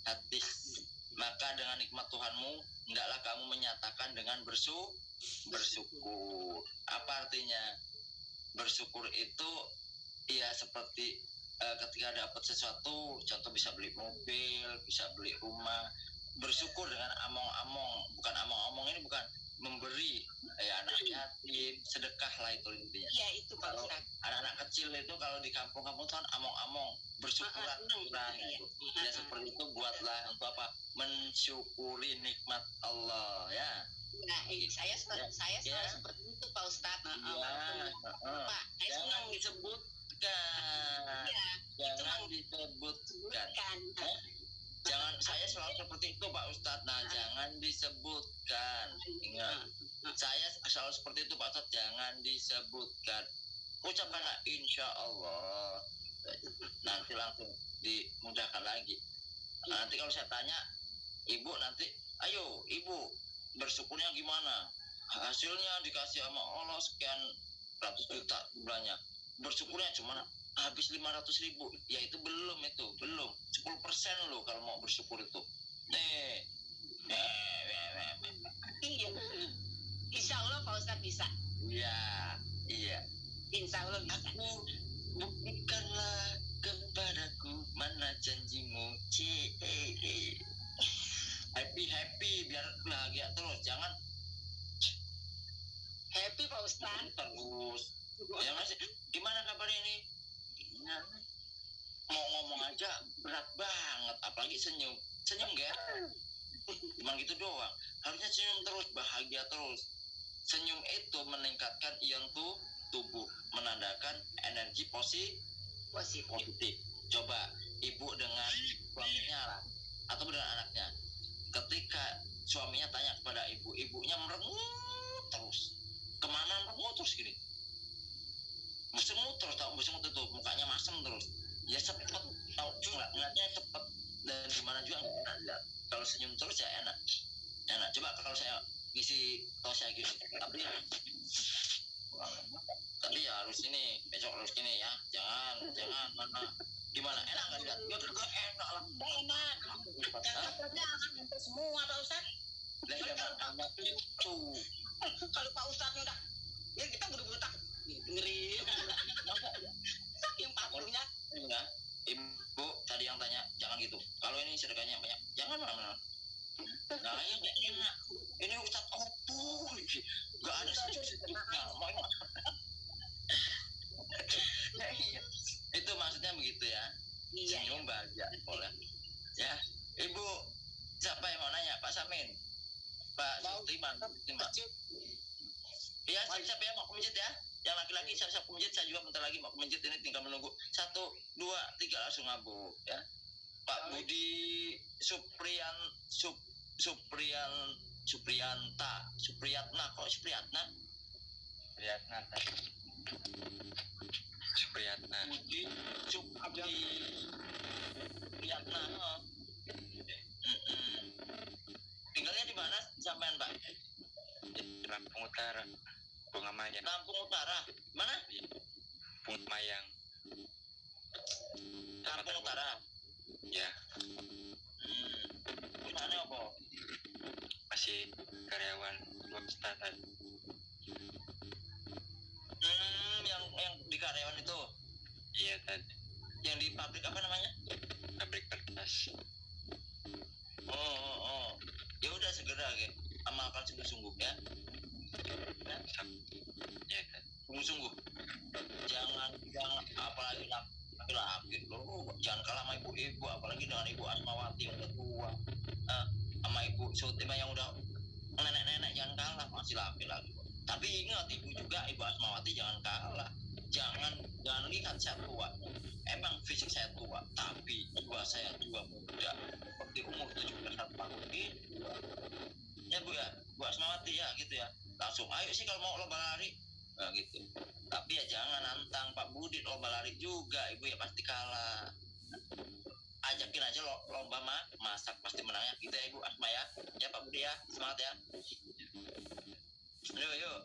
hatis. Maka dengan nikmat Tuhanmu, hendaklah kamu menyatakan dengan bersu bersyukur. Apa artinya? Bersyukur itu ya seperti eh, ketika dapat sesuatu, contoh bisa beli mobil, bisa beli rumah. Bersyukur dengan among-among, bukan among-among ini bukan memberi ya anak yatim, sedekah lah itu intinya. Iya itu Pak Kalau- anak-anak kecil itu kalau di kampung-kampung tuh kan among-among bersyukuran Ah, ah, syukuran iya. itu ya seperti itu buatlah untuk apa mensyukuri nikmat Allah ya. Nah eh, saya Ya, saya selalu ya. seperti itu Pak Ustaz Nah, Iya, walaupun heeh. Pak saya jangan senang disebutkan. Iya jangan Mang. disebutkan. kan Eh? Jangan saya selalu seperti itu Pak Ustadz. Nah Ah. jangan disebutkan. Ingat saya selalu seperti itu Pak Ustadz. Jangan disebutkan. Ucapkanlah insya Allah. Nanti langsung dimudahkan lagi. Nah, nanti kalau saya tanya ibu nanti? Ayo ibu bersyukurnya gimana? Hasilnya dikasih sama Allah sekian ratus juta bulannya bersyukurnya cuma habis 500 ribu ya itu belum itu belum. 10 persen loh kalau mau bersyukur itu. Nih. Eh, iya. Insya Allah Pak Ustaz bisa. Iya iya. Insya Allah bisa. Aku buktikanlah kepadaku mana janjimu C happy happy biar bahagia terus jangan. Happy Pak Ustaz terus. Ya masih gimana kabarnya ini Nah, mau ngomong aja berat banget apalagi senyum senyum gak cuma gitu doang harusnya senyum terus bahagia terus senyum itu meningkatkan ion tuh tubuh menandakan energi positif positif positif. Coba ibu dengan suaminya lah, atau dengan anaknya. Ketika suaminya tanya kepada ibu, ibunya merengut terus. Ke mana merengut terus gini? Bersengut terus, tau bersengut itu, mukanya masem terus. Ya cepet, tau nggak ngeliatnya cepet. Dan gimana juga nggak enak lihat. Kalau senyum terus ya enak, enak. Coba kalau saya ngisi tos saya gini, tapi tapi ya harus ini besok harus gini ya. Jangan jangan mana. Gimana? Enak nggak lihat ya juga enak lah. Enak. Jangan sampai semua Pak anak itu kalau Pak Ustadz udah ya kita buru-buru tak dengerin saking patuhnya ya ibu tadi yang tanya jangan gitu. Kalau ini sedekahnya banyak jangan mana nah ini nggak enak. Ini ustad opo nggak ada sujud-sujudnya mau ya iya. Itu maksudnya begitu ya. Iya senyum bahagia boleh. Ya ibu siapa yang mau nanya? Pak Samin. Pak Mau. Sultiman Sultiman ya siap-siap ya mau masjid ya yang laki-laki siap-siap ke masjid saya juga bentar lagi mau ke masjid ini tinggal menunggu. Satu dua tiga langsung ngabu ya. Pak Budi Supriyan Sup, Supriyan Supriyanta Supriyatna kok Supriyatna? Supriyatna Supriyatna. Budi Supri Supriyatna oh. Tinggalnya di mana sampean Pak? Di Lampung Utara Bunga Mayang. Lampung Utara. Mana? Bunga Mayang. Lampung Utara. Ya. Hmm. Gimana apa? Masih karyawan swasta hmm, yang yang di karyawan itu? Iya tadi. Yang di pabrik apa namanya? Pabrik kertas. Oh oh, oh. ya udah segera ke amalkan sungguh-sungguh ya ya kan sungguh-sungguh jangan jangan apalagi laki-laki lo jangan kalah sama ibu-ibu apalagi dengan ibu Asmawati yang udah tua eh, sama ibu Sutima yang udah nenek-nenek jangan kalah masih laki-laki tapi ingat ibu juga ibu Asmawati jangan kalah jangan jangan lihat saya tua emang fisik saya tua tapi jiwa saya tua muda seperti umur 17 tahun gitu ya bu ya bu Asmawati ya gitu ya langsung ayo sih kalau mau lomba lari. Nah, gitu. Tapi ya jangan nantang Pak Budi lomba lari juga ibu ya pasti kalah. Ajakin aja lo, lomba mah masak pasti menangnya. Gitu ya ibu. Asma ya. Ya Pak Budi ya. Semangat ya. Yuk yuk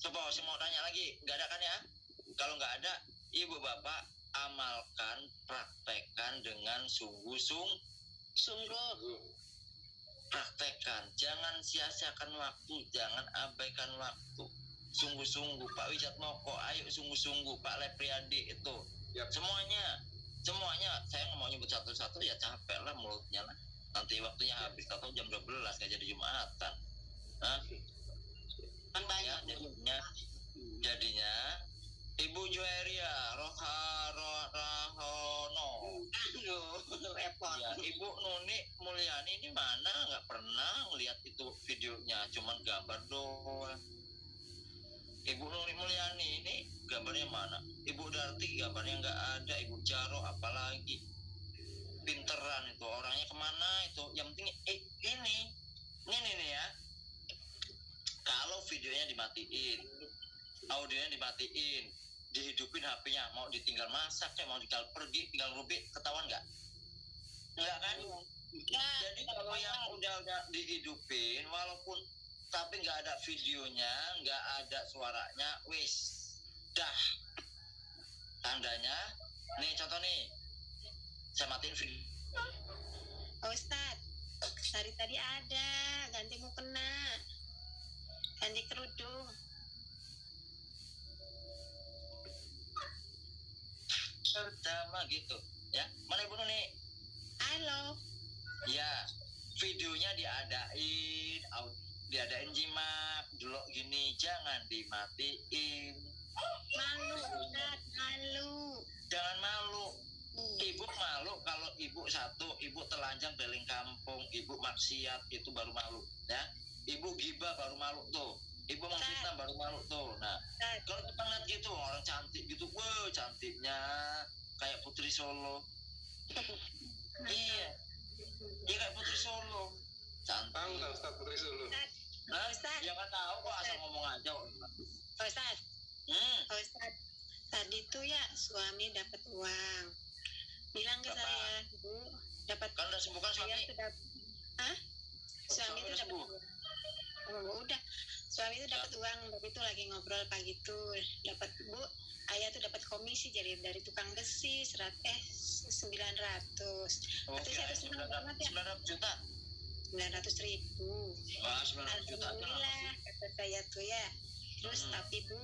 coba saya mau tanya lagi. Nggak ada kan ya? Kalau nggak ada ibu bapak amalkan praktekkan dengan sungguh-sungguh sungguh praktekkan. Jangan sia-siakan waktu jangan abaikan waktu. Sungguh-sungguh Pak Wijat Moko ayo sungguh-sungguh Pak Lepriadi itu. Yap. semuanya semuanya saya nggak mau nyebut satu-satu ya capek lah mulutnya lah. Nanti waktunya habis atau jam 12 nggak jadi jumatan. Hah? kan banyak ya jadinya jadinya Ibu Jueria Roha Roha Rahono aduh repot. Ya Ibu Nuni Mulyani ini mana? Nggak pernah ngeliat itu videonya cuman gambar doang. Ibu Nuni Mulyani ini gambarnya mana? Ibu Darti gambarnya nggak ada Ibu Jaro apalagi. Pinteran itu orangnya ke mana itu? Yang penting eh, ini ini nih ya. Kalau videonya dimatiin audionya dimatiin dihidupin HP-nya. Mau ditinggal masak kayak mau tinggal pergi tinggal rubik ketahuan nggak? Nggak kan? Enggak jadi kalau yang udah udah dihidupin walaupun tapi nggak ada videonya nggak ada suaranya wis dah. Tandanya nih contoh nih. Saya matiin video Pak Ustadz dari tadi ada ganti mukena ganti kerudung pertama gitu ya. Mana ibu nih? Halo ya videonya diadain diadain jimat dulu gini jangan dimatiin. Malu Ustadz malu. Jangan malu. Hmm. ibu malu kalau ibu satu ibu telanjang keliling kampung ibu maksiat itu baru malu ya. Ibu gibah baru malu tuh ibu menghina baru malu tuh. Nah Ustadz, kalau kita ngeliat gitu orang cantik gitu wow cantiknya. Kayak putri solo. Iya. Iya kayak putri solo. Cantik. Tahu nggak Ustaz Putri Sulu Hah? Ustaz. ya kan tahu kok asal ngomong aja kok. Pak Ustadz hmm. Pak Ustadz tadi tuh ya suami dapat uang. Bilang ke saya bu dapat kan udah sembuh kan suami? sudah Hah? Suami suami itu udah dapat uang. Oh, udah suami itu dapat uang tapi itu lagi ngobrol pagi tuh dapat bu ayah tuh dapat komisi jadi dari tukang besi serat eh sembilan ratus. Tapi saya harus senang 900 banget ya. 900 juta? Sembilan ratus ribu. Wah 900 juta alhamdulillah kata saya tuh ya. Terus Hmm. tapi bu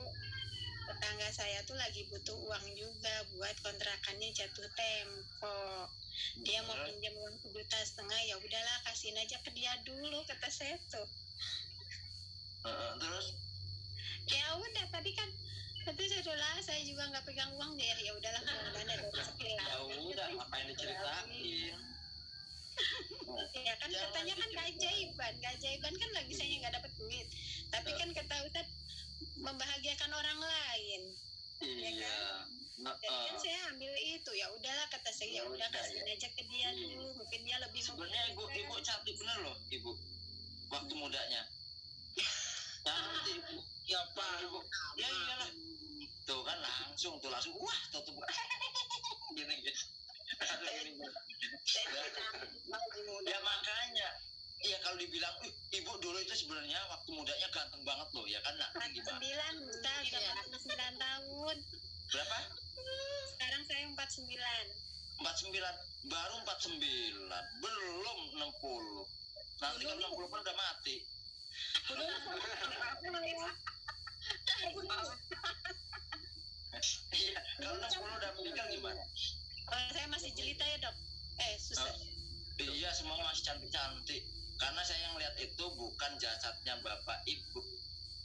tetangga saya tuh lagi butuh uang juga buat kontrakannya jatuh tempo. Dia mau pinjam uang sejuta setengah ya udahlah kasihin aja ke dia dulu kata saya tuh Terus? Ya udah tadi kan tapi saudara saya juga nggak pegang uang ya ya udahlah kemudian ada rezeki lah ya udah ngapain diceritain? Ya kan Jangan katanya kan keajaiban keajaiban kan lagi saya nggak dapat duit. Tapi kan kata Ustadz membahagiakan orang lain. Iya. jadi kan Heeh. saya ambil itu ya udahlah kata saya ya Ya udah udah, kasihin aja ke dia Iya. dulu mungkin dia lebih sebenarnya ibu ibu cantik bener loh ibu. Waktu mudanya ibu ya ya iyalah. Tuh kan langsung tuh langsung wah tuh tuh gini. Gitu ya makanya. Ya kalau dibilang "Ih, ibu dulu itu sebenarnya waktu mudanya ganteng banget loh. Ya kan Empat gimana sembilan udah Iya. 49 tahun. Berapa? Sekarang saya 49 49 baru 49 belum 60 nanti kan 60 kan udah mati Iya, kalau Nas Polo udah meninggal gimana? Kalau saya masih jelita ya dok. Eh susah. Oh, iya semua masih cantik-cantik. Karena saya yang lihat itu bukan jasadnya bapak ibu.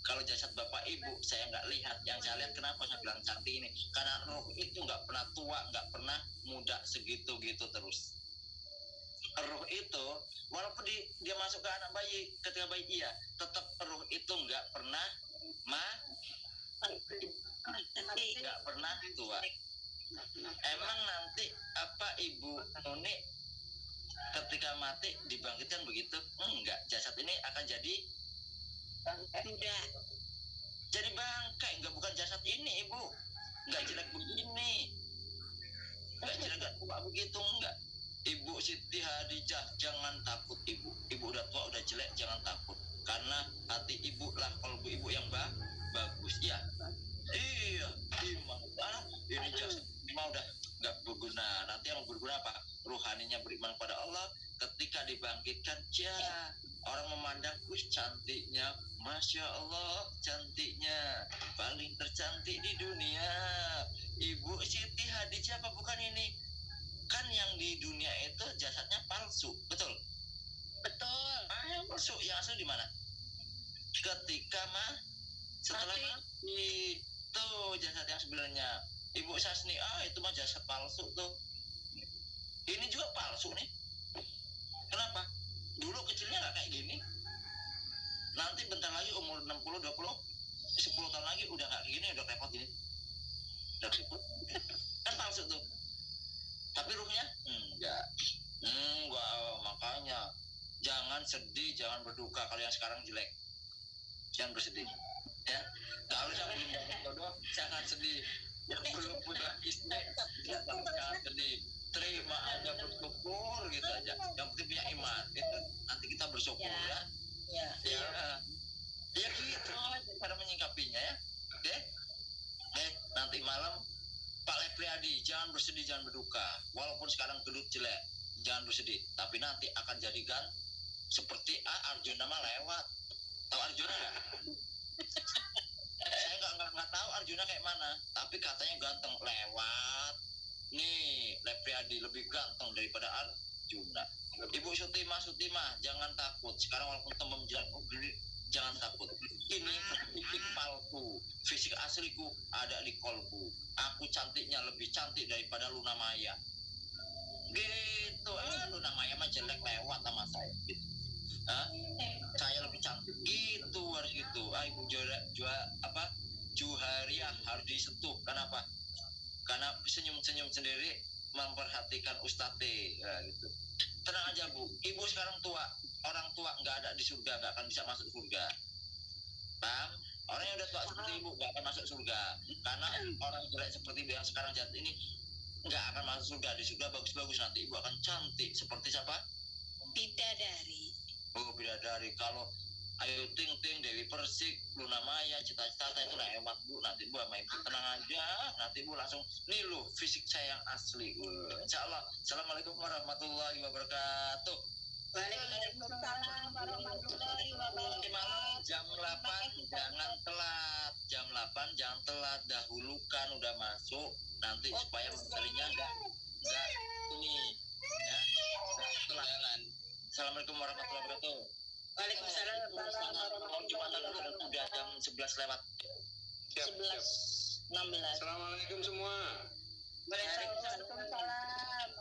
Kalau jasad bapak ibu saya nggak lihat. Yang saya lihat kenapa saya bilang cantik ini? Karena roh itu nggak pernah tua, nggak pernah muda segitu gitu terus. Roh itu walaupun di, dia masuk ke anak bayi ketika bayi iya, tetap roh itu nggak pernah ma nggak pernah tua Emang nanti apa ibu Nuni ketika mati dibangkitkan begitu? Enggak, jasad ini akan jadi muda jadi bangkai, enggak bukan jasad ini ibu. Enggak jelek begini. Enggak jelek enggak tua begitu enggak. Ibu Siti Hadijah jangan takut ibu. Ibu udah tua udah jelek jangan takut. Karena hati ibu lah kalbu ibu yang ba bagus ya. Iya, iman. Ah, ini jasad mau udah nggak berguna. Nanti yang berguna apa? Ruhaninya beriman pada Allah. Ketika dibangkitkan, ya orang memandang, wih cantiknya, masya Allah cantiknya, paling tercantik di dunia. Ibu Siti Hadijah apa bukan ini? Kan yang di dunia itu jasadnya palsu, betul? betul Ah, yang palsu, yang asli di mana? Ketika mah setelah Mati. tuh jasad yang sebenarnya. Ibu Sasni ah itu mah jasad palsu tuh. Ini juga palsu nih. Kenapa? Dulu kecilnya nggak kayak gini. Nanti bentar lagi umur 60 20 10 tahun lagi udah nggak kayak gini udah repot gini. Udah repot. Kan palsu tuh. Tapi ruhnya enggak. Enggak makanya. Jangan sedih jangan berduka. Kalau yang sekarang jelek jangan bersedih. Ya. Kalau yang belum dapat jodoh jangan sedih. Yang belum punya istri jangan jangan sedih. Terima aja bersyukur gitu aja. Yang penting punya iman itu nanti kita bersyukur Ya. ya. Ya. Ya. Ya gitu. Cara menyingkapinya ya. Deh deh nanti malam Pak Lepriadi jangan bersedih jangan berduka. Walaupun sekarang gedut jelek jangan bersedih. Tapi nanti akan jadi gan seperti ah, Arjuna mah lewat tahu Arjuna nggak? Saya nggak nggak nggak tahu Arjuna kayak mana tapi katanya ganteng. Lewat. Nih Lepriadi lebih ganteng daripada Arjuna. Ibu Sutima Sutima jangan takut. Sekarang walaupun gini, jangan takut. Ini fisik palsu. Fisik asliku ada di kolbu. Aku cantiknya lebih cantik daripada Luna Maya. Gitu ah Luna Maya mah jelek lewat sama saya gitu Hah? saya lebih cantik gitu harus gitu ah ibu juara juara apa Juharia harus disentuh. Kenapa? Karena senyum-senyum sendiri memperhatikan ustate ya, gitu. Tenang aja bu. Ibu sekarang tua. Orang tua nggak ada di surga nggak akan bisa masuk surga. Paham? Orang yang udah tua seperti ibu nggak akan masuk surga. Karena orang jelek seperti ibu yang sekarang jatuh ini nggak akan masuk surga. Di surga bagus-bagus nanti ibu akan cantik. Seperti siapa? Bidadari. Oh bidadari. Kalau Ayu Ting Ting, Dewi Persik, Luna Maya, Cita Cita itu lewat bu. Nanti bu sama ibu tenang aja. Nanti bu langsung nih lu fisik saya yang asli. Wah, Insya Allah. Assalamualaikum warahmatullahi wabarakatuh. Waalaikumsalam warahmatullahi Nanti wabarakatuh malam jam 8 jangan telat. Jam 8 jangan telat. Dahulukan udah masuk. Nanti supaya materinya enggak enggak ini ya. Assalamualaikum warahmatullahi wabarakatuh. Waalaikumsalam. Mohon jumatan dulu udah jam 11 lewat. Siap, 11 siap. 16. Assalamualaikum semua. Waalaikumsalam. Waalaikumsalam.